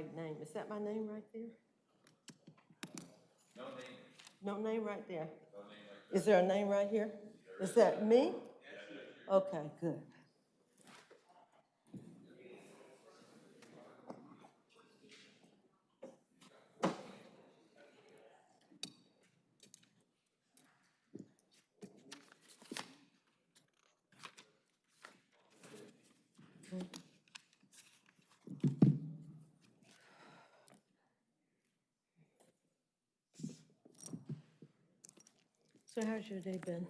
right name. Is that my name right there? No name. No name right there? No name right Is there a name right here? Is that me? Okay, good. So how's your day been?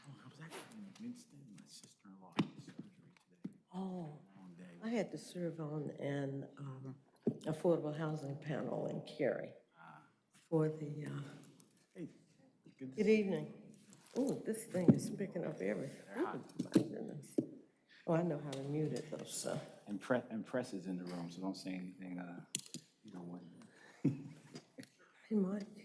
Oh, I was actually in Winston, my sister-in-law had surgery today, Oh, long day. I had to serve on an um, affordable housing panel in Cary for the, uh, Hey, good to good evening. Oh, this thing is picking up everything. Oh, my goodness. Oh, I know how to mute it though, so. And Press, and Press is in the room, so don't say anything, uh, you don't want. Hey, Mike.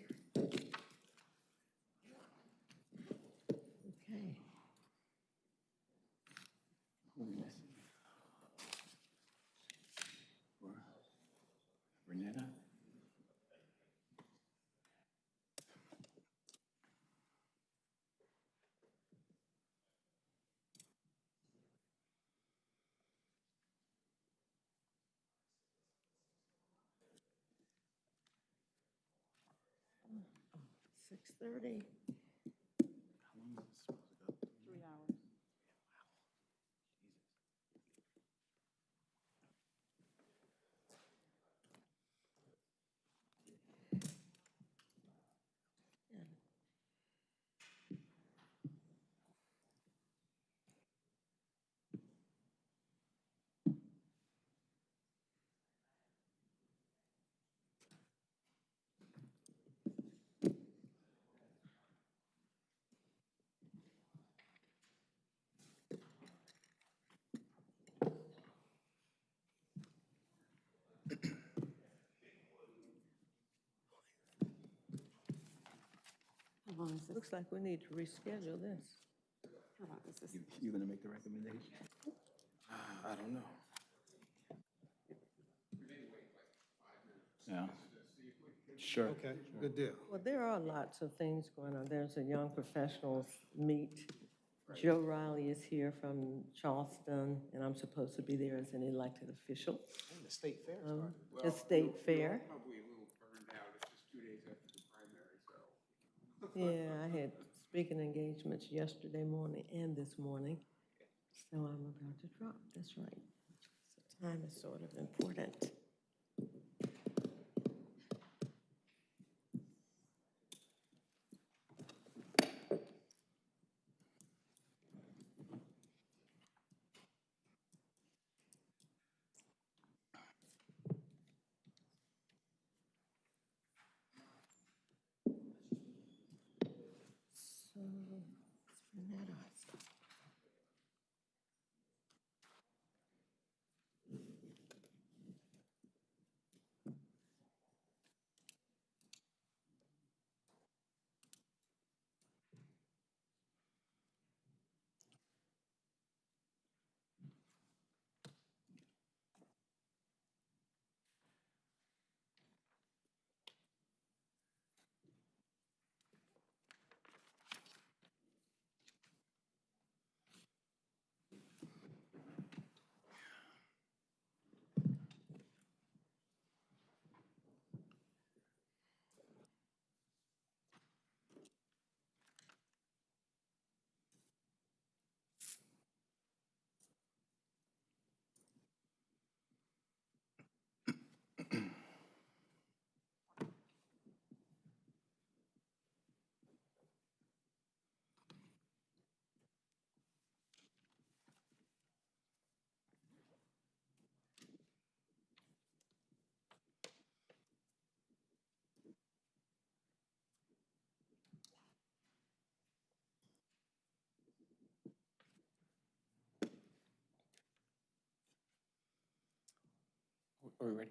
6:30. Long is this? Looks like we need to reschedule this. How long is this? You, you gonna make the recommendation? I don't know. Yeah. Sure. Okay, good deal. Well, there are lots of things going on. There's a young professionals meet. Joe Riley is here from Charleston, and I'm supposed to be there as an elected official. And the state fair Um, The state fair. Probably a little burned out, it's just two days after the primary, so. Yeah, I had speaking engagements yesterday morning and this morning, so I'm about to drop, that's right. So time is sort of important. So, let's bring that up. Are we ready?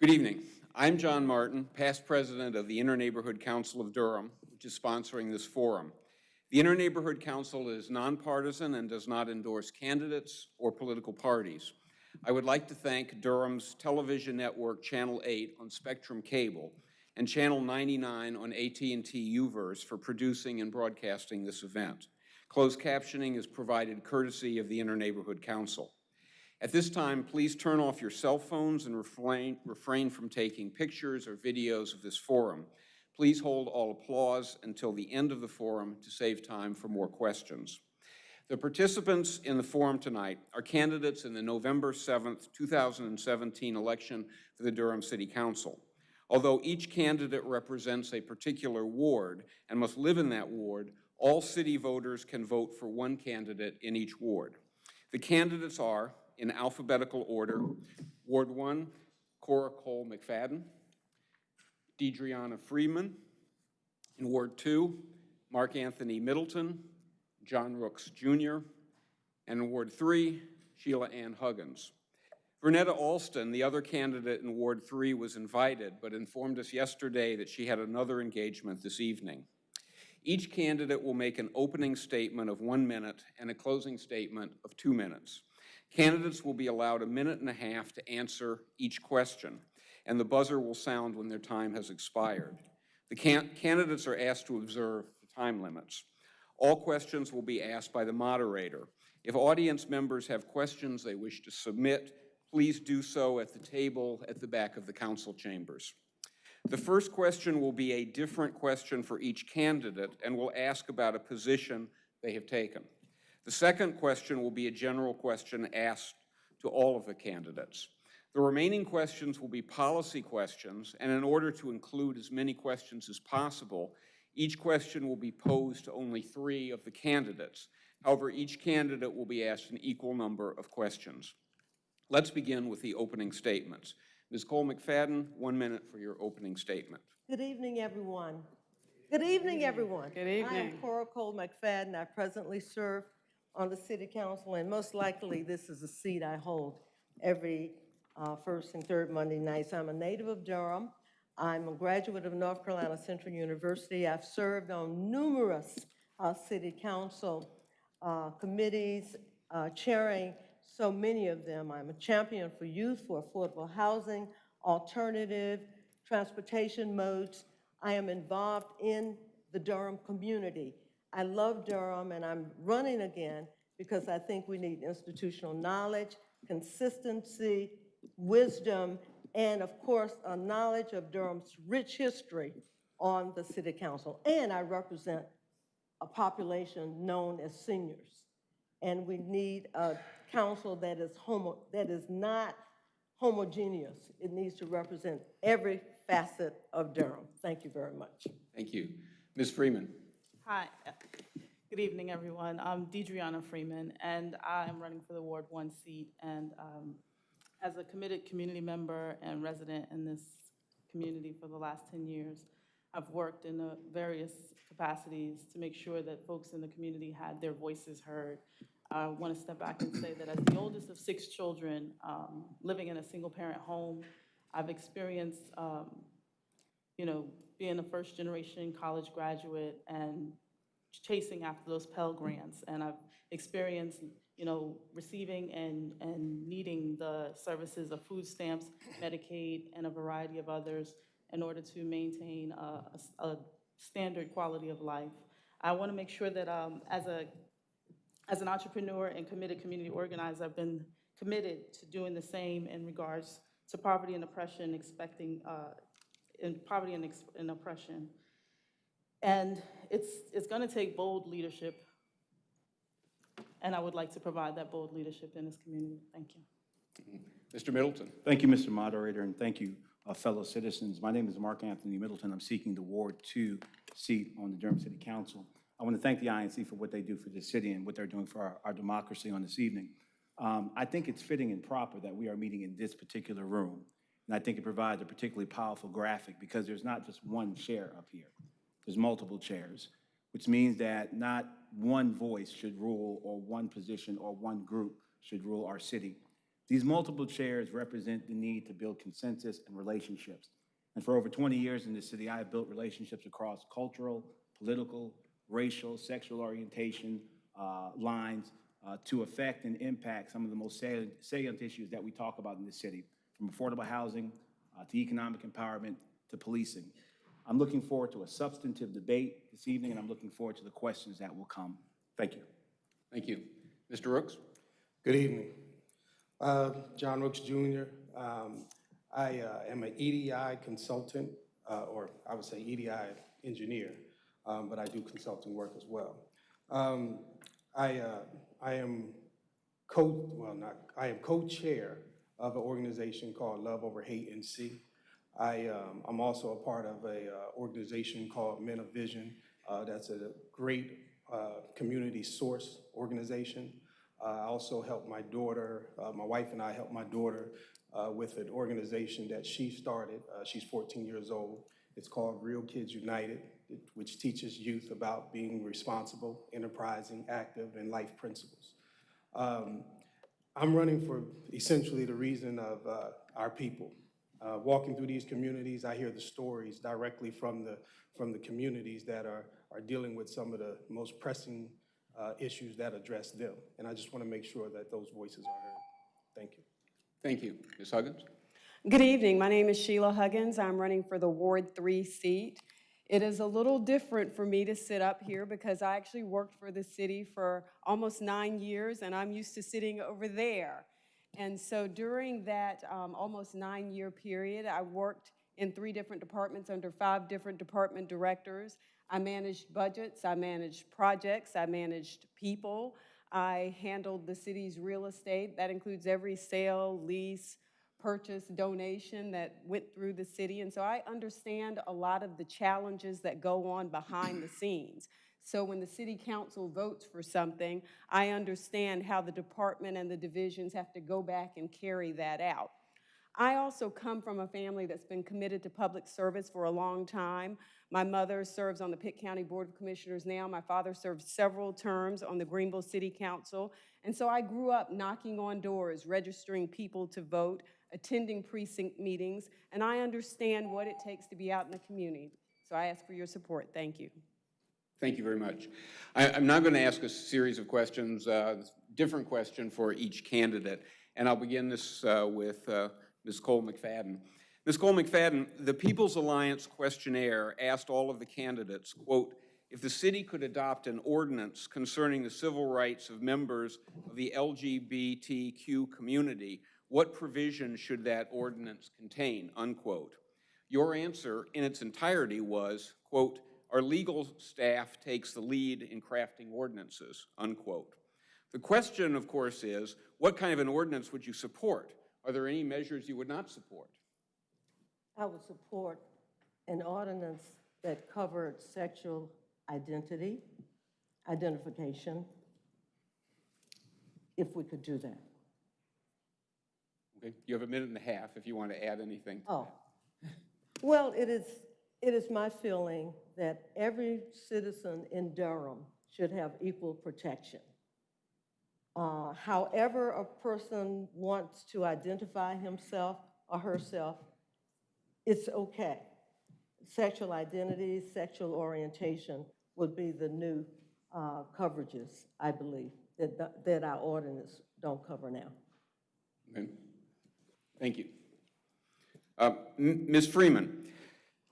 Good evening. I'm John Martin, past president of the Inter-Neighborhood Council of Durham, which is sponsoring this forum. The Inter-Neighborhood Council is nonpartisan and does not endorse candidates or political parties. I would like to thank Durham's television network Channel 8 on Spectrum Cable and Channel 99 on AT&T UVerse for producing and broadcasting this event. Closed captioning is provided courtesy of the Inter-Neighborhood Council. At this time, please turn off your cell phones and refrain, refrain from taking pictures or videos of this forum. Please hold all applause until the end of the forum to save time for more questions. The participants in the forum tonight are candidates in the November 7th, 2017 election for the Durham City Council. Although each candidate represents a particular ward and must live in that ward, all city voters can vote for one candidate in each ward. The candidates are, in alphabetical order, Ward 1, Cora Cole McFadden, DeDreana Freeman. In Ward 2, Mark Anthony Middleton, John Rooks Jr., and in Ward 3, Sheila Ann Huggins. Vernetta Alston, the other candidate in Ward 3, was invited, but informed us yesterday that she had another engagement this evening. Each candidate will make an opening statement of one minute and a closing statement of two minutes. Candidates will be allowed a minute and a half to answer each question, and the buzzer will sound when their time has expired. The can- candidates are asked to observe the time limits. All questions will be asked by the moderator. If audience members have questions they wish to submit, please do so at the table at the back of the council chambers. The first question will be a different question for each candidate and will ask about a position they have taken. The second question will be a general question asked to all of the candidates. The remaining questions will be policy questions, and in order to include as many questions as possible, each question will be posed to only three of the candidates. However, each candidate will be asked an equal number of questions. Let's begin with the opening statements. Ms. Cole McFadden, one minute for your opening statement. Good evening, everyone. Good evening, everyone. Good evening. I am. Cora Cole McFadden. I presently serve on the city council, and most likely, this is a seat I hold every uh, first and third Monday nights. I'm a native of Durham. I'm a graduate of North Carolina Central University. I've served on numerous uh, city council uh, committees, uh, chairing so many of them. I'm a champion for youth, for affordable housing, alternative transportation modes. I am involved in the Durham community. I love Durham, and I'm running again because I think we need institutional knowledge, consistency, wisdom, and of course, a knowledge of Durham's rich history on the city council. And I represent a population known as seniors. And we need a council that is homo, that is not homogeneous. It needs to represent every facet of Durham. Thank you very much. Thank you. Ms. Freeman. Hi, good evening, everyone. I'm DeDreana Freeman, and I'm running for the Ward One seat. And um, as a committed community member and resident in this community for the last 10 years, I've worked in various capacities to make sure that folks in the community had their voices heard. I want to step back and say that as the oldest of six children, um, living in a single-parent home, I've experienced um, you know, being a first-generation college graduate and chasing after those Pell Grants. And I've experienced, you know, receiving and, and needing the services of food stamps, Medicaid, and a variety of others in order to maintain a, a a standard quality of life. I want to make sure that um, as a, as an entrepreneur and committed community organizer, I've been committed to doing the same in regards to poverty and oppression, expecting, uh, in poverty and and oppression. And it's, it's going to take bold leadership, and I would like to provide that bold leadership in this community. Thank you. Mr. Middleton. Thank you, Mr. Moderator, and thank you, uh, fellow citizens. My name is Mark Anthony Middleton. I'm seeking the Ward Two seat on the Durham City Council. I want to thank the INC for what they do for this city and what they're doing for our, our democracy on this evening. Um, I think it's fitting and proper that we are meeting in this particular room. And I think it provides a particularly powerful graphic because there's not just one chair up here. There's multiple chairs, which means that not one voice should rule or one position or one group should rule our city. These multiple chairs represent the need to build consensus and relationships. And for over 20 years in this city, I have built relationships across cultural, political, racial, sexual orientation uh, lines uh, to affect and impact some of the most salient salient issues that we talk about in this city, from affordable housing uh, to economic empowerment to policing. I'm looking forward to a substantive debate this evening, and I'm looking forward to the questions that will come. Thank you. Thank you. Mr. Rooks? Good evening. Uh, John Rooks Jr. Um, I uh, am an EDI consultant, uh, or I would say EDI engineer, um, but I do consulting work as well. Um, I, uh, I am co, well, not, I am co-chair of an organization called Love Over Hate NC. I, um, I'm also a part of a uh, organization called Men of Vision. Uh, That's a great community source organization. Uh, I also help my daughter, uh, my wife and I help my daughter uh, with an organization that she started. Uh, She's 14 years old. It's called Real Kids United, which teaches youth about being responsible, enterprising, active, and life principles. Um, I'm running for essentially the reason of uh, our people. Uh, Walking through these communities, I hear the stories directly from the, from the communities that are, are dealing with some of the most pressing uh, issues that address them. And I just want to make sure that those voices are heard. Thank you. Thank you. Ms. Huggins? Good evening. My name is Sheila Huggins. I'm running for the Ward 3 seat. It is a little different for me to sit up here because I actually worked for the city for almost nine years, and I'm used to sitting over there. And so during that um, almost nine-year period, I worked in three different departments under five different department directors. I managed budgets, I managed projects, I managed people. I handled the city's real estate. That includes every sale, lease, purchase, donation that went through the city. And so I understand a lot of the challenges that go on behind the scenes. So when the city council votes for something, I understand how the department and the divisions have to go back and carry that out. I also come from a family that's been committed to public service for a long time. My mother serves on the Pitt County Board of Commissioners now. My father served several terms on the Greenville City Council. And so I grew up knocking on doors, registering people to vote, attending precinct meetings, and I understand what it takes to be out in the community. So I ask for your support. Thank you. Thank you very much. I, I'm now going to ask a series of questions, uh, different question for each candidate, and I'll begin this uh, with uh, Ms. Cole McFadden. Ms. Cole McFadden, the People's Alliance questionnaire asked all of the candidates, quote, if the city could adopt an ordinance concerning the civil rights of members of the LGBTQ community, what provision should that ordinance contain, unquote? Your answer in its entirety was, quote, our legal staff takes the lead in crafting ordinances, unquote. The question, of course, is, what kind of an ordinance would you support? Are there any measures you would not support? I would support an ordinance that covered sexual identity, identification, if we could do that. Okay, you have a minute and a half if you want to add anything. Oh, well, it is, it is my feeling that every citizen in Durham should have equal protection. Uh, However a person wants to identify himself or herself, it's okay. Sexual identity, sexual orientation would be the new uh, coverages, I believe, that, that our ordinance don't cover now. Okay. Thank you. Uh, Ms. Freeman,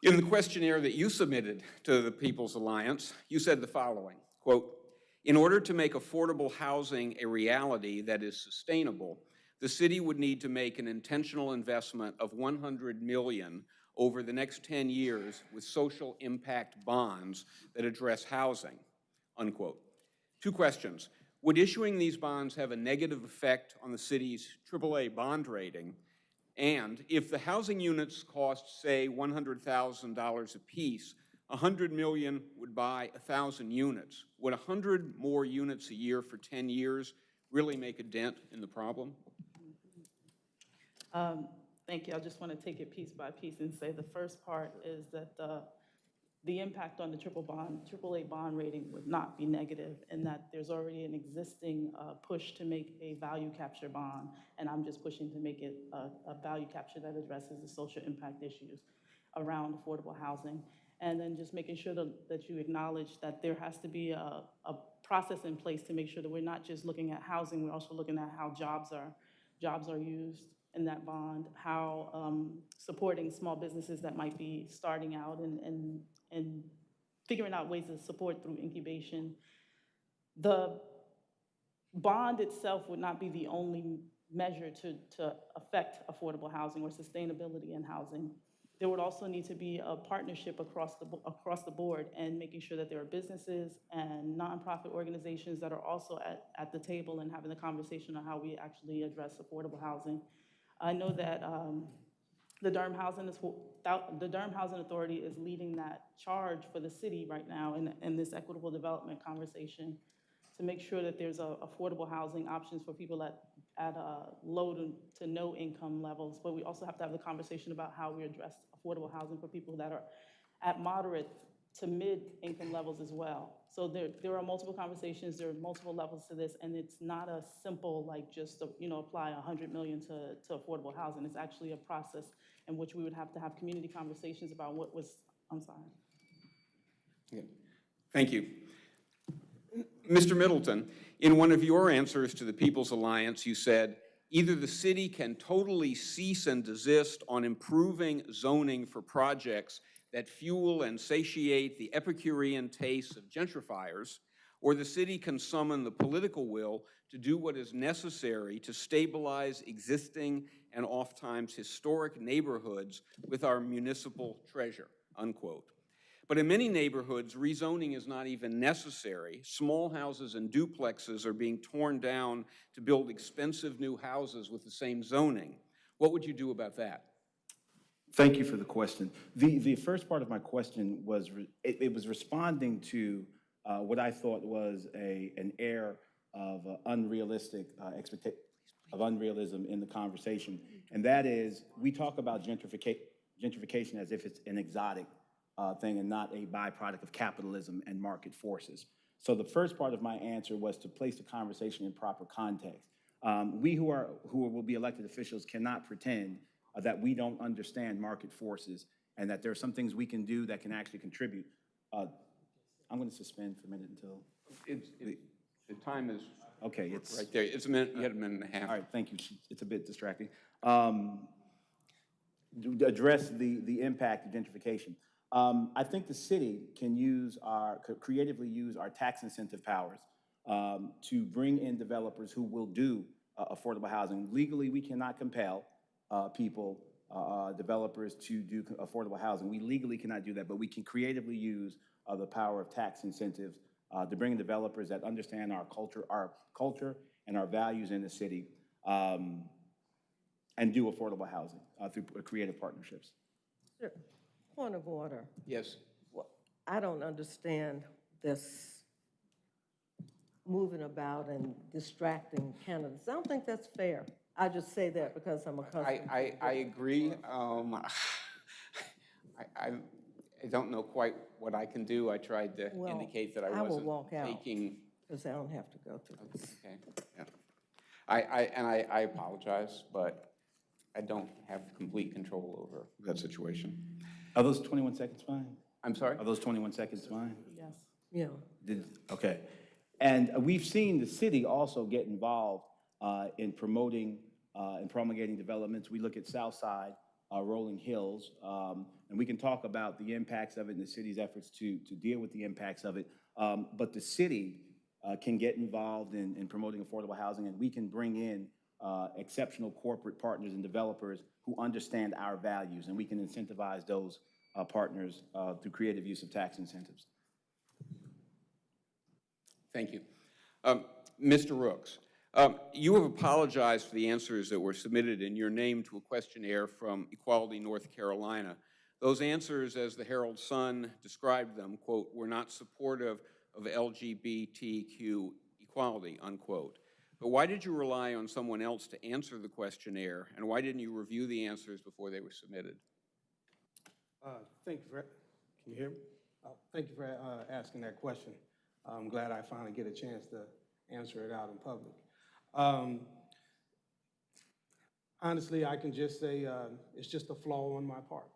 in the questionnaire that you submitted to the People's Alliance, you said the following, quote, "In order to make affordable housing a reality that is sustainable, the city would need to make an intentional investment of 100 million over the next 10 years with social impact bonds that address housing," unquote. Two questions. Would issuing these bonds have a negative effect on the city's AAA bond rating? And if the housing units cost, say, $100,000 apiece, 100 million would buy 1,000 units. Would 100 more units a year for 10 years really make a dent in the problem? Um, Thank you. I just want to take it piece by piece and say the first part is that the, the impact on the triple bond, AAA bond rating would not be negative in that there's already an existing uh, push to make a value capture bond, and I'm just pushing to make it a, a value capture that addresses the social impact issues around affordable housing. And then just making sure that, that you acknowledge that there has to be a, a process in place to make sure that we're not just looking at housing, we're also looking at how jobs are, jobs are used in that bond, how um, supporting small businesses that might be starting out and, and, and figuring out ways to support through incubation. The bond itself would not be the only measure to, to affect affordable housing or sustainability in housing. There would also need to be a partnership across the, across the board and making sure that there are businesses and nonprofit organizations that are also at, at the table and having the conversation on how we actually address affordable housing. I know that um, the Durham Housing, is- the Durham Housing Authority is leading that charge for the city right now in, in this equitable development conversation to make sure that there's a affordable housing options for people at, at uh, low to, to no income levels. But we also have to have the conversation about how we address affordable housing for people that are at moderate to mid-income levels as well. So there, there are multiple conversations, there are multiple levels to this, and it's not a simple, like, just, uh, you know, apply a hundred million to, to affordable housing. It's actually a process in which we would have to have community conversations about what was, I'm sorry. Yeah. Thank you. Mr. Middleton, in one of your answers to the People's Alliance, you said, either the city can totally cease and desist on improving zoning for projects that fuel and satiate the Epicurean tastes of gentrifiers, or the city can summon the political will to do what is necessary to stabilize existing and oftentimes historic neighborhoods with our municipal treasure, unquote. But in many neighborhoods, rezoning is not even necessary. Small houses and duplexes are being torn down to build expensive new houses with the same zoning. What would you do about that? Thank you for the question. The, the first part of my question was, it, it was responding to uh, what I thought was a, an air of uh, unrealistic uh, expecta, of unrealism in the conversation. And that is, we talk about gentrification, gentrification as if it's an exotic uh, thing and not a byproduct of capitalism and market forces. So the first part of my answer was to place the conversation in proper context. Um, we who are, who will be elected officials cannot pretend uh, that we don't understand market forces and that there are some things we can do that can actually contribute. Uh, I'm going to suspend for a minute until, It's, it- the time is okay, it's, right there. It's a minute, you had a minute and a half. all right, thank you. It's a bit distracting. Um, address the, the impact of gentrification. Um, I think the city can use our, could creatively use our tax incentive powers um, to bring in developers who will do uh, affordable housing. Legally, we cannot compel uh, people, uh, uh, developers to do affordable housing. We legally cannot do that, but we can creatively use uh, the power of tax incentives uh, to bring in developers that understand our culture, our culture and our values in the city, um, and do affordable housing through creative partnerships. Sure. Point of order. Yes. Well, I don't understand this moving about and distracting candidates. I don't think that's fair. I just say that because I'm a I, customer. I, I agree. Um, I, I, I don't know quite what I can do. I tried to Well, indicate that I I wasn't walk out. taking. Because I don't have to go through this. Okay, yeah. I, I, and I, I apologize, but I don't have complete control over that situation. Are those 21 seconds fine? I'm sorry? Are those 21 seconds fine? Yes. Yeah. Did, okay. And we've seen the city also get involved uh, in promoting uh, and promulgating developments. We look at Southside, uh, Rolling Hills, um, and we can talk about the impacts of it and the city's efforts to, to deal with the impacts of it. Um, But the city uh, can get involved in, in promoting affordable housing, and we can bring in uh, exceptional corporate partners and developers who understand our values, and we can incentivize those uh, partners uh, through creative use of tax incentives. Thank you. Um, Mr. Rooks, um, you have apologized for the answers that were submitted in your name to a questionnaire from Equality North Carolina. Those answers, as the Herald Sun described them, quote, were not supportive of LGBTQ equality, unquote. But why did you rely on someone else to answer the questionnaire, and why didn't you review the answers before they were submitted? Uh, Thank you for, can you hear me? Uh, Thank you for uh, asking that question. I'm glad I finally get a chance to answer it out in public. Um, Honestly, I can just say uh, it's just a flaw on my part.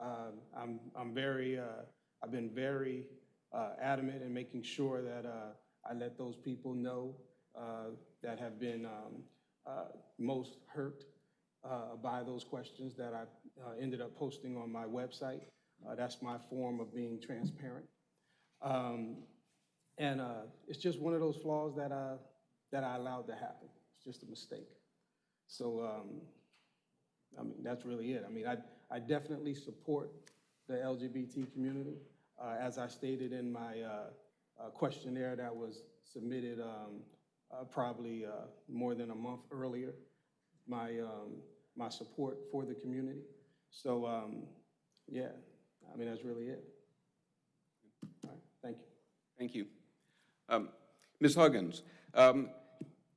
Um, I'm, I'm very uh, I've been very uh, adamant in making sure that I let those people know that have been um, uh, most hurt uh, by those questions that I uh, ended up posting on my website. Uh, That's my form of being transparent. Um, And uh, it's just one of those flaws that I, that I allowed to happen. It's just a mistake. So, um, I mean, that's really it. I mean, I, I definitely support the LGBT community. Uh, As I stated in my uh, uh, questionnaire that was submitted um, uh, probably uh, more than a month earlier, my, um, my support for the community. So, um, yeah, I mean, that's really it. All right, thank you. Thank you. Um, Ms. Huggins, um,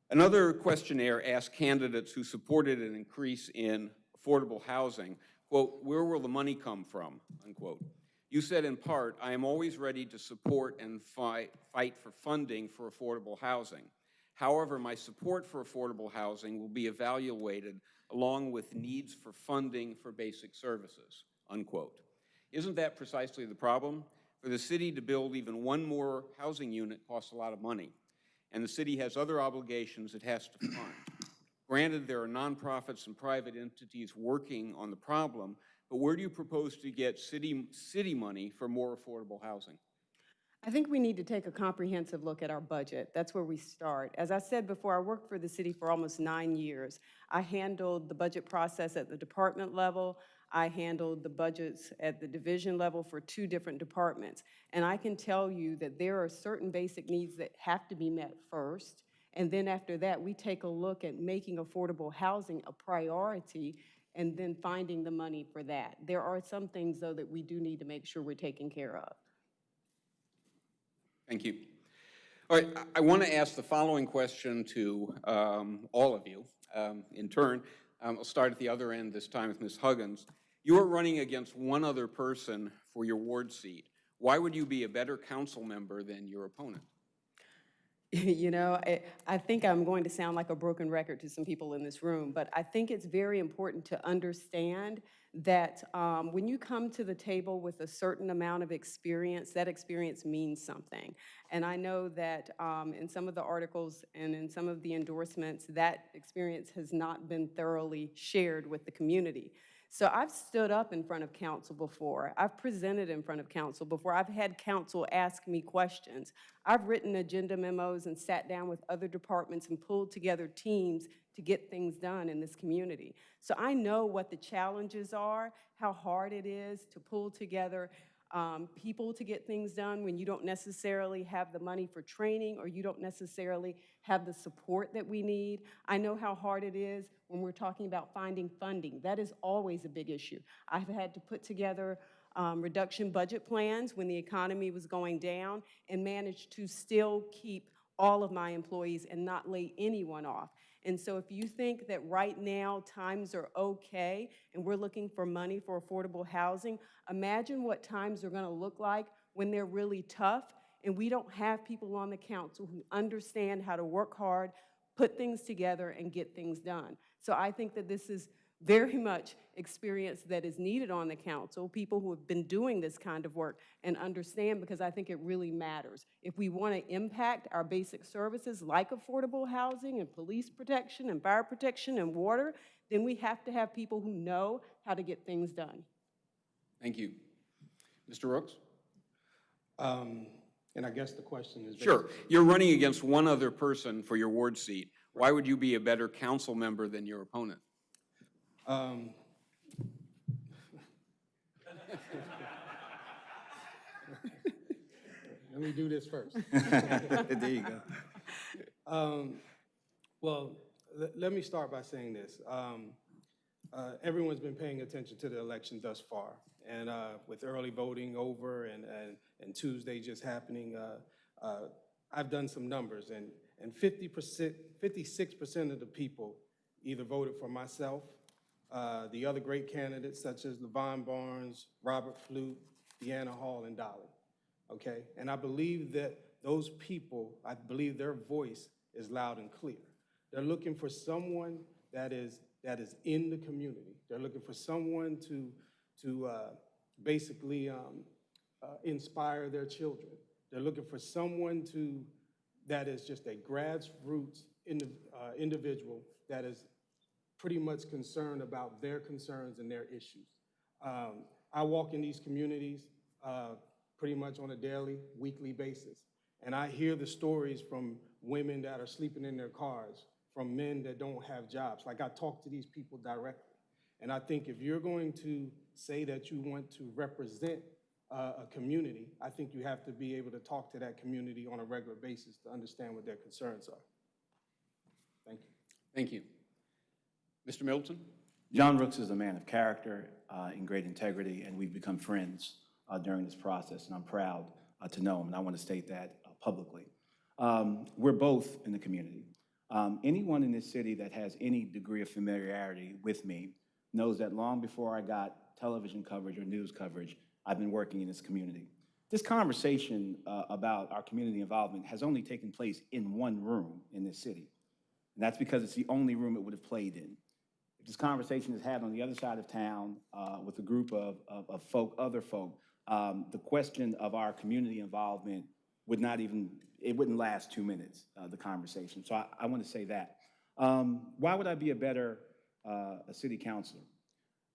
another questionnaire asked candidates who supported an increase in affordable housing, quote, "Where will the money come from?" unquote. You said in part, "I am always ready to support and fight, fight for funding for affordable housing. However, my support for affordable housing will be evaluated along with needs for funding for basic services," unquote. Isn't that precisely the problem? For the city to build even one more housing unit costs a lot of money, and the city has other obligations it has to fund. Granted, there are nonprofits and private entities working on the problem, but where do you propose to get city, city money for more affordable housing? I think we need to take a comprehensive look at our budget. That's where we start. As I said before, I worked for the city for almost nine years. I handled the budget process at the department level. I handled the budgets at the division level for two different departments. And I can tell you that there are certain basic needs that have to be met first. And then after that, we take a look at making affordable housing a priority and then finding the money for that. There are some things, though, that we do need to make sure we're taking care of. Thank you. All right, I- want to ask the following question to um, all of you um, in turn. Um, I'll start at the other end this time with Ms. Huggins. You are running against one other person for your ward seat. Why would you be a better council member than your opponent? You know, I, I think I'm going to sound like a broken record to some people in this room, but I think it's very important to understand that um, when you come to the table with a certain amount of experience, that experience means something. And I know that um, in some of the articles and in some of the endorsements, that experience has not been thoroughly shared with the community. So I've stood up in front of council before. I've presented in front of council before. I've had council ask me questions. I've written agenda memos and sat down with other departments and pulled together teams to get things done in this community. So I know what the challenges are, how hard it is to pull together um, people to get things done when you don't necessarily have the money for training or you don't necessarily have the support that we need. I know how hard it is when we're talking about finding funding. That is always a big issue. I've had to put together um, reduction budget plans when the economy was going down and managed to still keep all of my employees and not lay anyone off. And so if you think that right now times are okay and we're looking for money for affordable housing, imagine what times are going to look like when they're really tough and we don't have people on the council who understand how to work hard, put things together, and get things done. So I think that this is very much experience that is needed on the council, people who have been doing this kind of work and understand because I think it really matters. If we want to impact our basic services like affordable housing and police protection and fire protection and water, then we have to have people who know how to get things done. Thank you. Mr. Rooks? Um, And I guess the question is. Sure. You're running against one other person for your ward seat. Why would you be a better council member than your opponent? Um, Let me do this first. There you go. Um, Well, let me start by saying this. Um, uh, Everyone's been paying attention to the election thus far, and uh, with early voting over and, and and Tuesday just happening, uh, uh, I've done some numbers, and, and 50%, 56% of the people either voted for myself, uh, the other great candidates such as Levon Barnes, Robert Flute, Deanna Hall, and Dolly okay? And I believe that those people, I believe their voice is loud and clear. They're looking for someone that is, that is in the community. They're looking for someone to, to uh, basically um, uh, inspire their children. They're looking for someone to, that is just a grassroots indi- uh, individual that is pretty much concerned about their concerns and their issues. Um, I walk in these communities uh, pretty much on a daily, weekly basis, and I hear the stories from women that are sleeping in their cars, from men that don't have jobs. Like I talk to these people directly. And I think if you're going to say that you want to represent uh, a community, I think you have to be able to talk to that community on a regular basis to understand what their concerns are. Thank you. Thank you. Mr. Middleton? John Rooks is a man of character uh, and great integrity, and we've become friends uh, during this process, and I'm proud uh, to know him, and I want to state that uh, publicly. Um, We're both in the community. Um, Anyone in this city that has any degree of familiarity with me knows that long before I got television coverage or news coverage, I've been working in this community. This conversation uh, about our community involvement has only taken place in one room in this city, and that's because it's the only room it would have played in. If this conversation is had on the other side of town uh, with a group of, of, of folk, other folk, um, the question of our community involvement would not even, it wouldn't last two minutes, uh, the conversation. So I, I want to say that. Um, why would I be a better uh, a city councilor?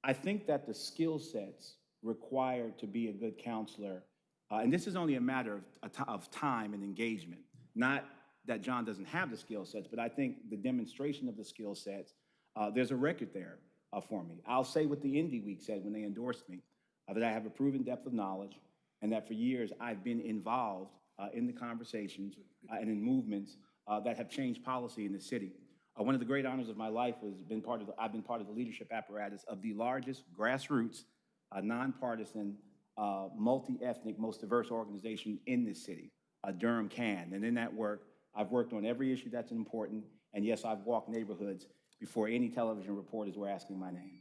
I think that the skill sets required to be a good councilor, uh, and this is only a matter of, of time and engagement, not that John doesn't have the skill sets, but I think the demonstration of the skill sets, uh, there's a record there uh, for me. I'll say what the Indy Week said when they endorsed me, uh, that I have a proven depth of knowledge, and that for years I've been involved uh, in the conversations uh, and in movements that have changed policy in the city. Uh, One of the great honors of my life was been part of, the- I've been part of the leadership apparatus of the largest grassroots, uh, nonpartisan, uh, multi-ethnic, most diverse organization in this city, uh, Durham CAN. And in that work, I've worked on every issue that's important, and yes, I've walked neighborhoods before any television reporters were asking my name.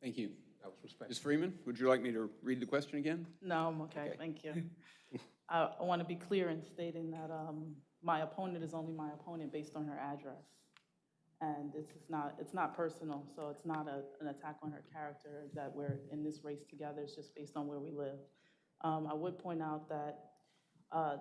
Thank you. That was respectful. Ms. Freeman, would you like me to read the question again? No, I'm okay, thank you. I, I want to be clear in stating that um, my opponent is only my opponent based on her address. And it's not, it's not personal, so it's not a, an attack on her character that we're in this race together, it's just based on where we live. Um, I would point out that uh,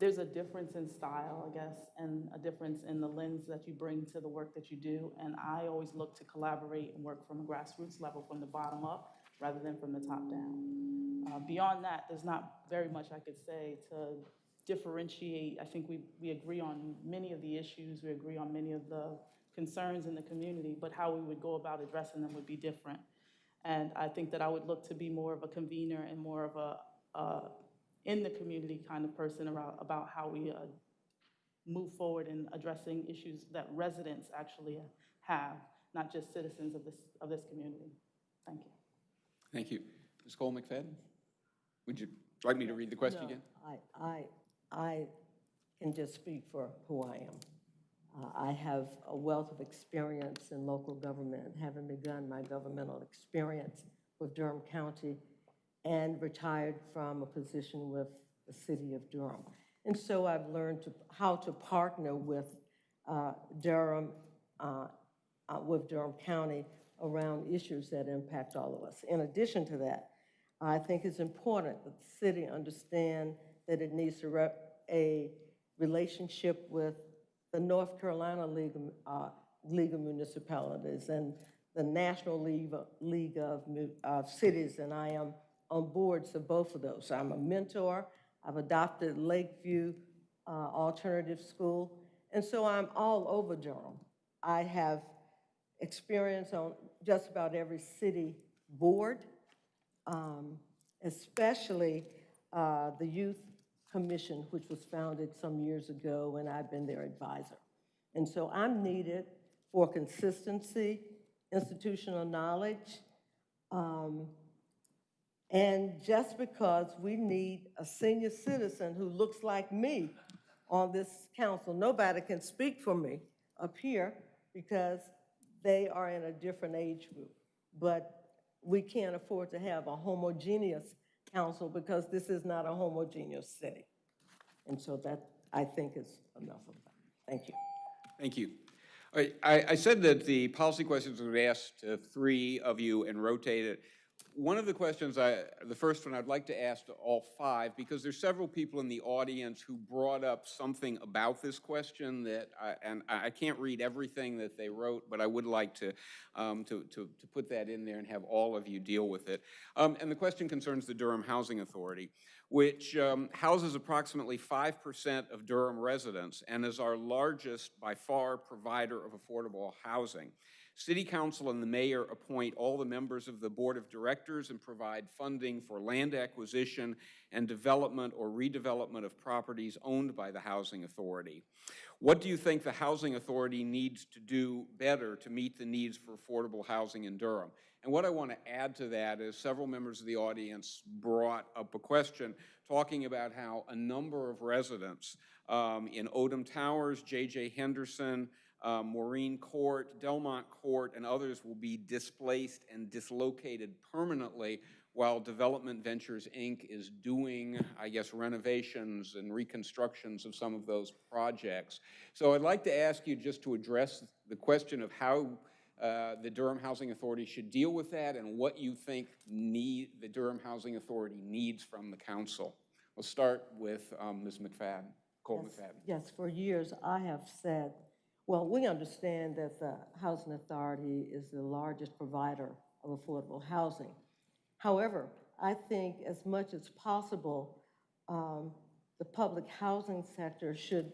there's a difference in style, I guess, and a difference in the lens that you bring to the work that you do. And I always look to collaborate and work from a grassroots level, from the bottom up, rather than from the top down. Uh, Beyond that, there's not very much I could say to differentiate. I think we, we agree on many of the issues, we agree on many of the concerns in the community, but how we would go about addressing them would be different. And I think that I would look to be more of a convener and more of a, uh, in the community kind of person about, about how we uh, move forward in addressing issues that residents actually have, not just citizens of this, of this community. Thank you. Thank you. Ms. Cole McFadden? Would you like me to read the question No, again? I, I, I can just speak for who I am. Uh, I have a wealth of experience in local government, having begun my governmental experience with Durham County and retired from a position with the city of Durham. And so I've learned to, how to partner with uh, Durham, uh, uh, with Durham County around issues that impact all of us. In addition to that, I think it's important that the city understand that it needs to rep a relationship with the North Carolina League, of, uh, League of Municipalities and the National League, League of, of Cities, and I am on boards of both of those. I'm a mentor. I've adopted Lakeview uh, Alternative School, and so I'm all over Durham. I have experience on just about every city board, um, especially uh, the Youth Commission, which was founded some years ago, and I've been their advisor. And so I'm needed for consistency, institutional knowledge, um, and just because we need a senior citizen who looks like me on this council, nobody can speak for me up here because they are in a different age group. But we can't afford to have a homogeneous council because this is not a homogeneous city. And so that, I think, is enough of that. Thank you. Thank you. All right, I, I said that the policy questions would be asked to three of you and rotate it. One of the questions I, the first one I'd like to ask to all five, because there's several people in the audience who brought up something about this question that, I- and I can't read everything that they wrote, but I would like to, um, to, to, to put that in there and have all of you deal with it. Um, And the question concerns the Durham Housing Authority, which um, houses approximately 5% of Durham residents and is our largest, by far, provider of affordable housing. City Council and the mayor appoint all the members of the Board of Directors and provide funding for land acquisition and development or redevelopment of properties owned by the Housing Authority. What do you think the Housing Authority needs to do better to meet the needs for affordable housing in Durham? And what I want to add to that is several members of the audience brought up a question talking about how a number of residents um, in Oldham Towers, J.J. Henderson, uh, Maureen Court, Delmont Court, and others will be displaced and dislocated permanently while Development Ventures, Inc. is doing, I guess, renovations and reconstructions of some of those projects. So I'd like to ask you just to address the question of how uh, the Durham Housing Authority should deal with that and what you think need, the Durham Housing Authority needs from the council. We'll start with um, Ms. McFadden, Cole Yes, McFadden. Yes, for years, I have said, well, we understand that the Housing Authority is the largest provider of affordable housing. However, I think as much as possible, um, the public housing sector should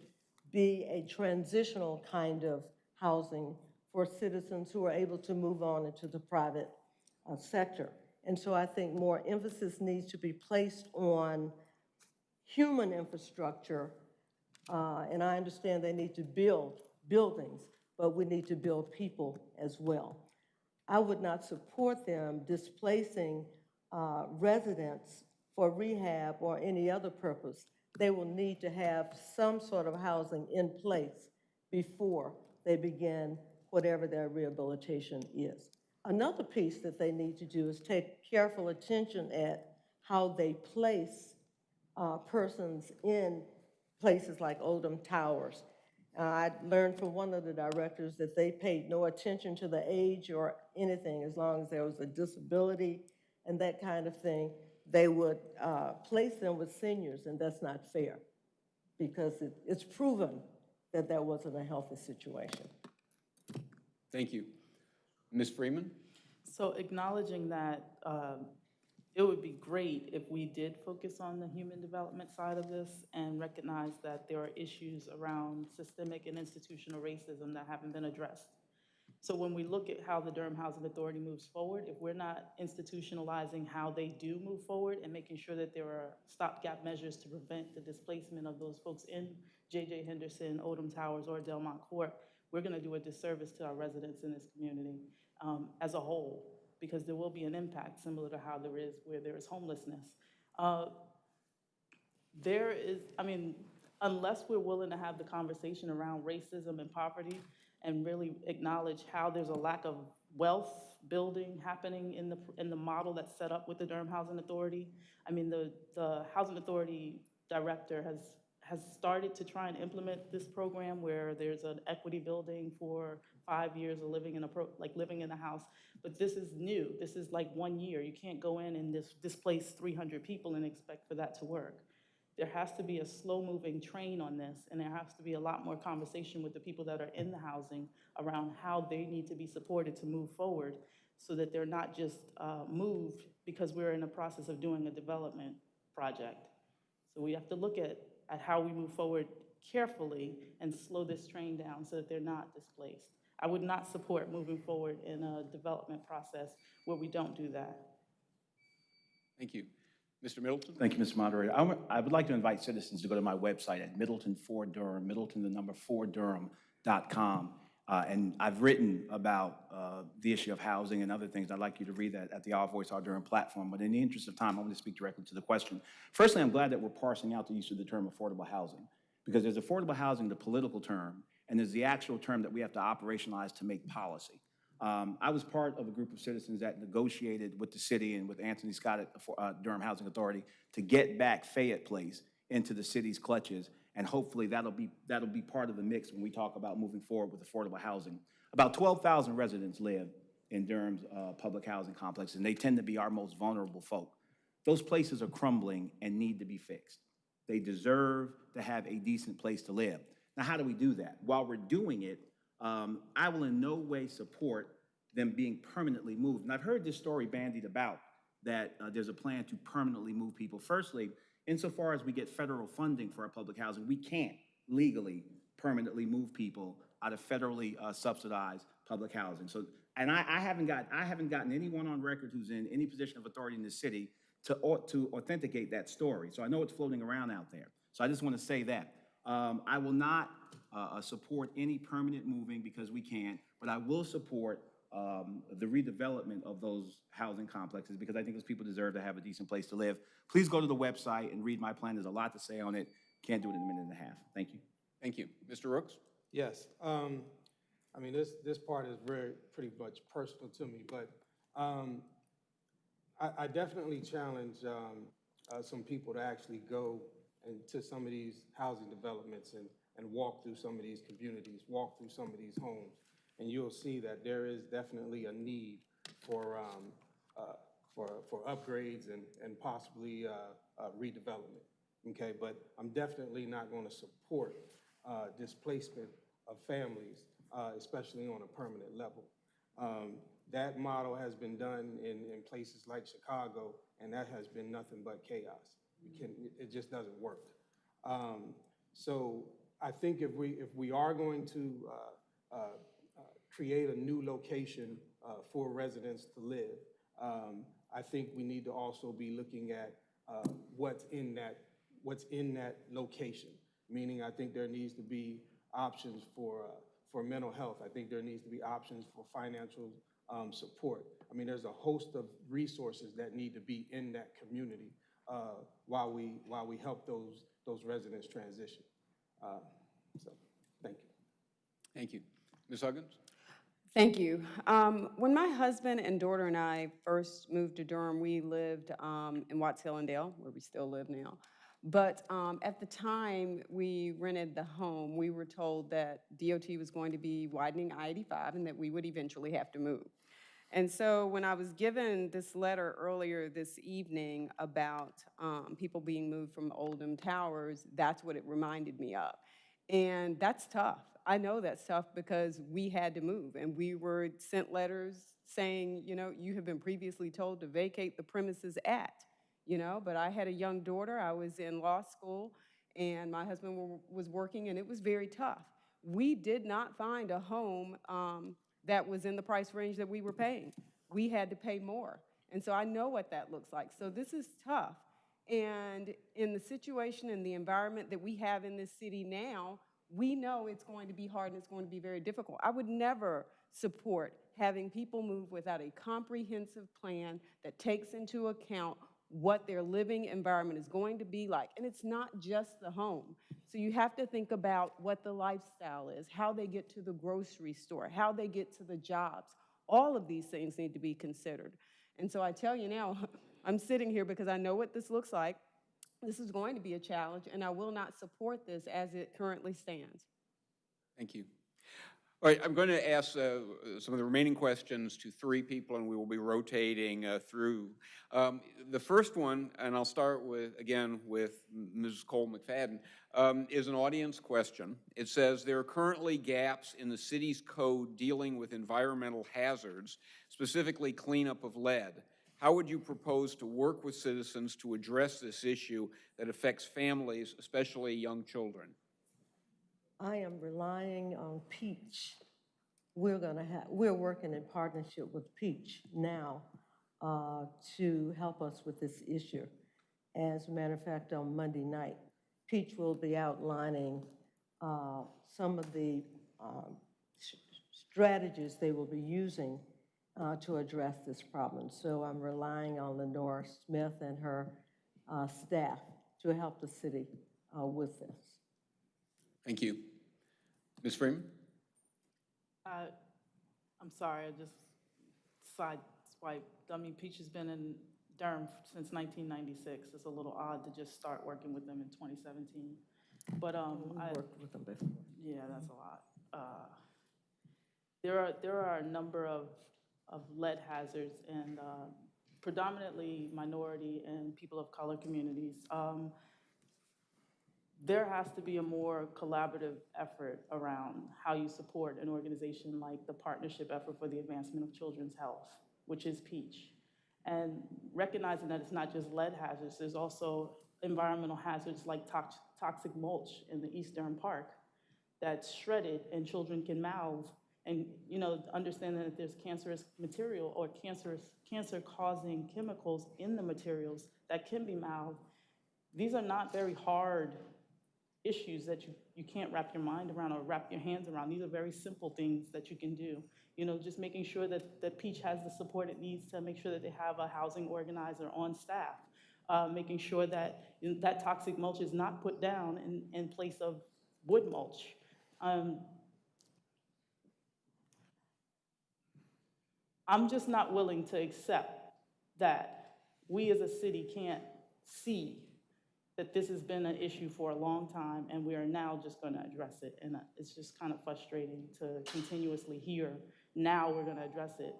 be a transitional kind of housing for citizens who are able to move on into the private uh, sector. And so I think more emphasis needs to be placed on human infrastructure uh, And I understand they need to build buildings, but we need to build people as well. I would not support them displacing uh, residents for rehab or any other purpose. They will need to have some sort of housing in place before they begin whatever their rehabilitation is. Another piece that they need to do is take careful attention at how they place uh, persons in places like Oldham Towers. Uh, I learned from one of the directors that they paid no attention to the age or anything, as long as there was a disability and that kind of thing, they would uh, place them with seniors, and that's not fair, because it- it's proven that that wasn't a healthy situation. Thank you. Ms. Freeman? So acknowledging that um, it would be great if we did focus on the human development side of this and recognize that there are issues around systemic and institutional racism that haven't been addressed. So when we look at how the Durham Housing Authority moves forward, if we're not institutionalizing how they do move forward and making sure that there are stopgap measures to prevent the displacement of those folks in J.J. Henderson, Oldham Towers, or Delmont Court, we're going to do a disservice to our residents in this community um, as a whole, because there will be an impact similar to how there is where there is homelessness. Uh, there is, I mean, unless we're willing to have the conversation around racism and poverty and really acknowledge how there's a lack of wealth building happening in the, in the model that's set up with the Durham Housing Authority. I mean, the, the Housing Authority director has, has started to try and implement this program where there's an equity building for five years of living in a, pro like living in a house. But this is new. This is like one year. You can't go in and dis- displace 300 people and expect for that to work there has to be a slow-moving train on this, and there has to be a lot more conversation with the people that are in the housing around how they need to be supported to move forward, so that they're not just uh, moved because we're in the process of doing a development project. So we have to look at, at how we move forward carefully and slow this train down so that they're not displaced. I would not support moving forward in a development process where we don't do that. Thank you. Mr. Middleton? Thank you, Mr. Moderator. I would- I would like to invite citizens to go to my website at Middleton for Durham, Middleton, the number four Durham.com. Uh, And I've written about uh, the issue of housing and other things. I'd like you to read that at the Our Voice, Our Durham platform. But in the interest of time, I'm going to speak directly to the question. Firstly, I'm glad that we're parsing out the use of the term affordable housing, because there's affordable housing, the political term, and there's the actual term that we have to operationalize to make policy. Um, I was part of a group of citizens that negotiated with the city and with Anthony Scott at uh, Durham Housing Authority to get back Fayette Place into the city's clutches, and hopefully that'll be, that'll be part of the mix when we talk about moving forward with affordable housing. About 12,000 residents live in Durham's uh, public housing complexes, and they tend to be our most vulnerable folk. Those places are crumbling and need to be fixed. They deserve to have a decent place to live. Now, how do we do that? While we're doing it, um, I will in no way support them being permanently moved. And I've heard this story bandied about, that uh, there's a plan to permanently move people. Firstly, insofar as we get federal funding for our public housing, we can't legally permanently move people out of federally uh, subsidized public housing. So, and I, I haven't got, I haven't gotten anyone on record who's in any position of authority in the city to, to authenticate that story. So I know it's floating around out there. So I just want to say that. Um, I will not uh, uh, support any permanent moving because we can't, but I will support um, the redevelopment of those housing complexes because I think those people deserve to have a decent place to live. Please go to the website and read my plan. There's a lot to say on it. Can't do it in a minute and a half. Thank you. Thank you. Mr. Rooks? Yes, um, I mean, this, this part is very, pretty much personal to me, but, um, I, I definitely challenge, um, uh, some people to actually go into some of these housing developments and, and walk through some of these communities, walk through some of these homes. And you'll see that there is definitely a need for, um, uh, for, for upgrades and, and possibly, uh, uh, redevelopment. Okay, but I'm definitely not gonna support, uh, displacement of families, uh, especially on a permanent level. Um, That model has been done in, in places like Chicago, and that has been nothing but chaos. You can, it just doesn't work. Um, So I think if we, if we are going to uh, uh, uh, create a new location uh, for residents to live, um, I think we need to also be looking at uh, what's in that, what's in that location. Meaning, I think there needs to be options for, for mental health. I think there needs to be options for financial um, support. I mean, there's a host of resources that need to be in that community uh, while we, while we help those, those residents transition. Uh, So, thank you. Thank you. Ms. Huggins? Thank you. Um, When my husband and daughter and I first moved to Durham, we lived um, in Watts-Hillandale, where we still live now. But um, at the time we rented the home, we were told that DOT was going to be widening I-85 and that we would eventually have to move. And so when I was given this letter earlier this evening about um, people being moved from Oldham Towers, that's what it reminded me of. And that's tough. I know that's tough because we had to move and we were sent letters saying, you know, you have been previously told to vacate the premises at, you know, but I had a young daughter, I was in law school, and my husband was working, and it was very tough. We did not find a home um, that was in the price range that we were paying. We had to pay more. And so I know what that looks like. So this is tough. And in the situation and the environment that we have in this city now, we know it's going to be hard and it's going to be very difficult. I would never support having people move without a comprehensive plan that takes into account what their living environment is going to be like. And it's not just the home. So you have to think about what the lifestyle is, how they get to the grocery store, how they get to the jobs. All of these things need to be considered. And so I tell you now, I'm sitting here because I know what this looks like. This is going to be a challenge, and I will not support this as it currently stands. Thank you. All right, I'm going to ask uh, some of the remaining questions to three people, and we will be rotating uh, through. Um, The first one, and I'll start with, again, with Ms. Cole McFadden, um, is an audience question. It says, "There are currently gaps in the city's code dealing with environmental hazards, specifically cleanup of lead. How would you propose to work with citizens to address this issue that affects families, especially young children?" I am relying on Peach. We're gonna have, we're working in partnership with Peach now uh, to help us with this issue. As a matter of fact, on Monday night, Peach will be outlining uh, some of the um, strategies they will be using uh, to address this problem. So I'm relying on Lenore Smith and her uh, staff to help the city uh, with this. Thank you. Ms. Freeman? I, I'm sorry, I just sideswiped. I mean, Peach has been in Durham since 1996. It's a little odd to just start working with them in 2017. But, um, I, worked with them before. yeah, that's a lot. Uh, There are, there are a number of of lead hazards and uh, predominantly minority and people of color communities. Um, there has to be a more collaborative effort around how you support an organization like the Partnership Effort for the Advancement of Children's Health, which is PEACH. And recognizing that it's not just lead hazards, there's also environmental hazards like tox- toxic mulch in the East Durham Park that's shredded and children can mouth. And, you know, understanding that there's cancerous material or cancerous, cancer-causing chemicals in the materials that can be mouthed. These are not very hard issues that you, you can't wrap your mind around or wrap your hands around. These are very simple things that you can do. You know, just making sure that, that Peach has the support it needs to make sure that they have a housing organizer on staff. Uh, making sure that that toxic mulch is not put down in, in place of wood mulch. Um, I'm just not willing to accept that we as a city can't see that this has been an issue for a long time, and we are now just going to address it. And uh, it's just kind of frustrating to continuously hear, now we're going to address it.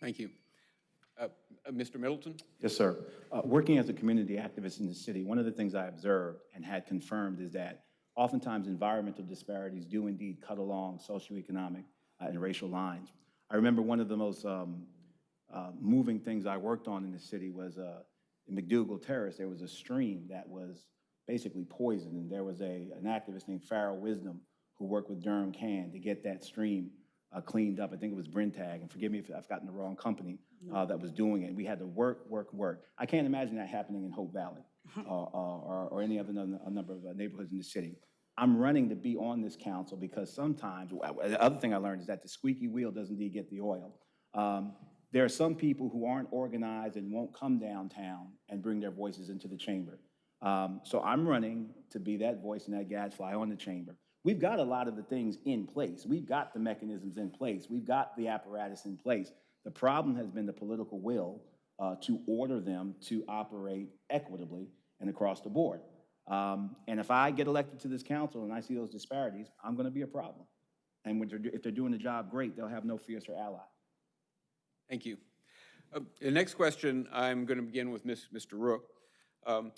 Thank you. Uh, uh, Mr. Middleton? Yes, sir. Uh, Working as a community activist in the city, one of the things I observed and had confirmed is that oftentimes environmental disparities do indeed cut along socioeconomic uh, and racial lines. I remember one of the most um, uh, moving things I worked on in the city was uh, in McDougald Terrace, there was a stream that was basically poisoned, and there was a, an activist named Farrell Wisdom who worked with Durham CAN to get that stream uh, cleaned up. I think it was Brenntag, and forgive me if I've gotten the wrong company uh, that was doing it. We had to work, work, work. I can't imagine that happening in Hope Valley uh, uh, or, or any other a number of uh, neighborhoods in the city. I'm running to be on this council because sometimes, the other thing I learned is that the squeaky wheel does indeed get the oil. Um, there are some people who aren't organized and won't come downtown and bring their voices into the chamber. Um, so I'm running to be that voice and that gadfly on the chamber. We've got a lot of the things in place. We've got the mechanisms in place. We've got the apparatus in place. The problem has been the political will uh, to order them to operate equitably and across the board. Um, and if I get elected to this council and I see those disparities, I'm going to be a problem. And they're, if they're doing the job great, they'll have no fiercer ally. Thank you. Uh, The next question, I'm going to begin with Ms- Mr. Rook. Um,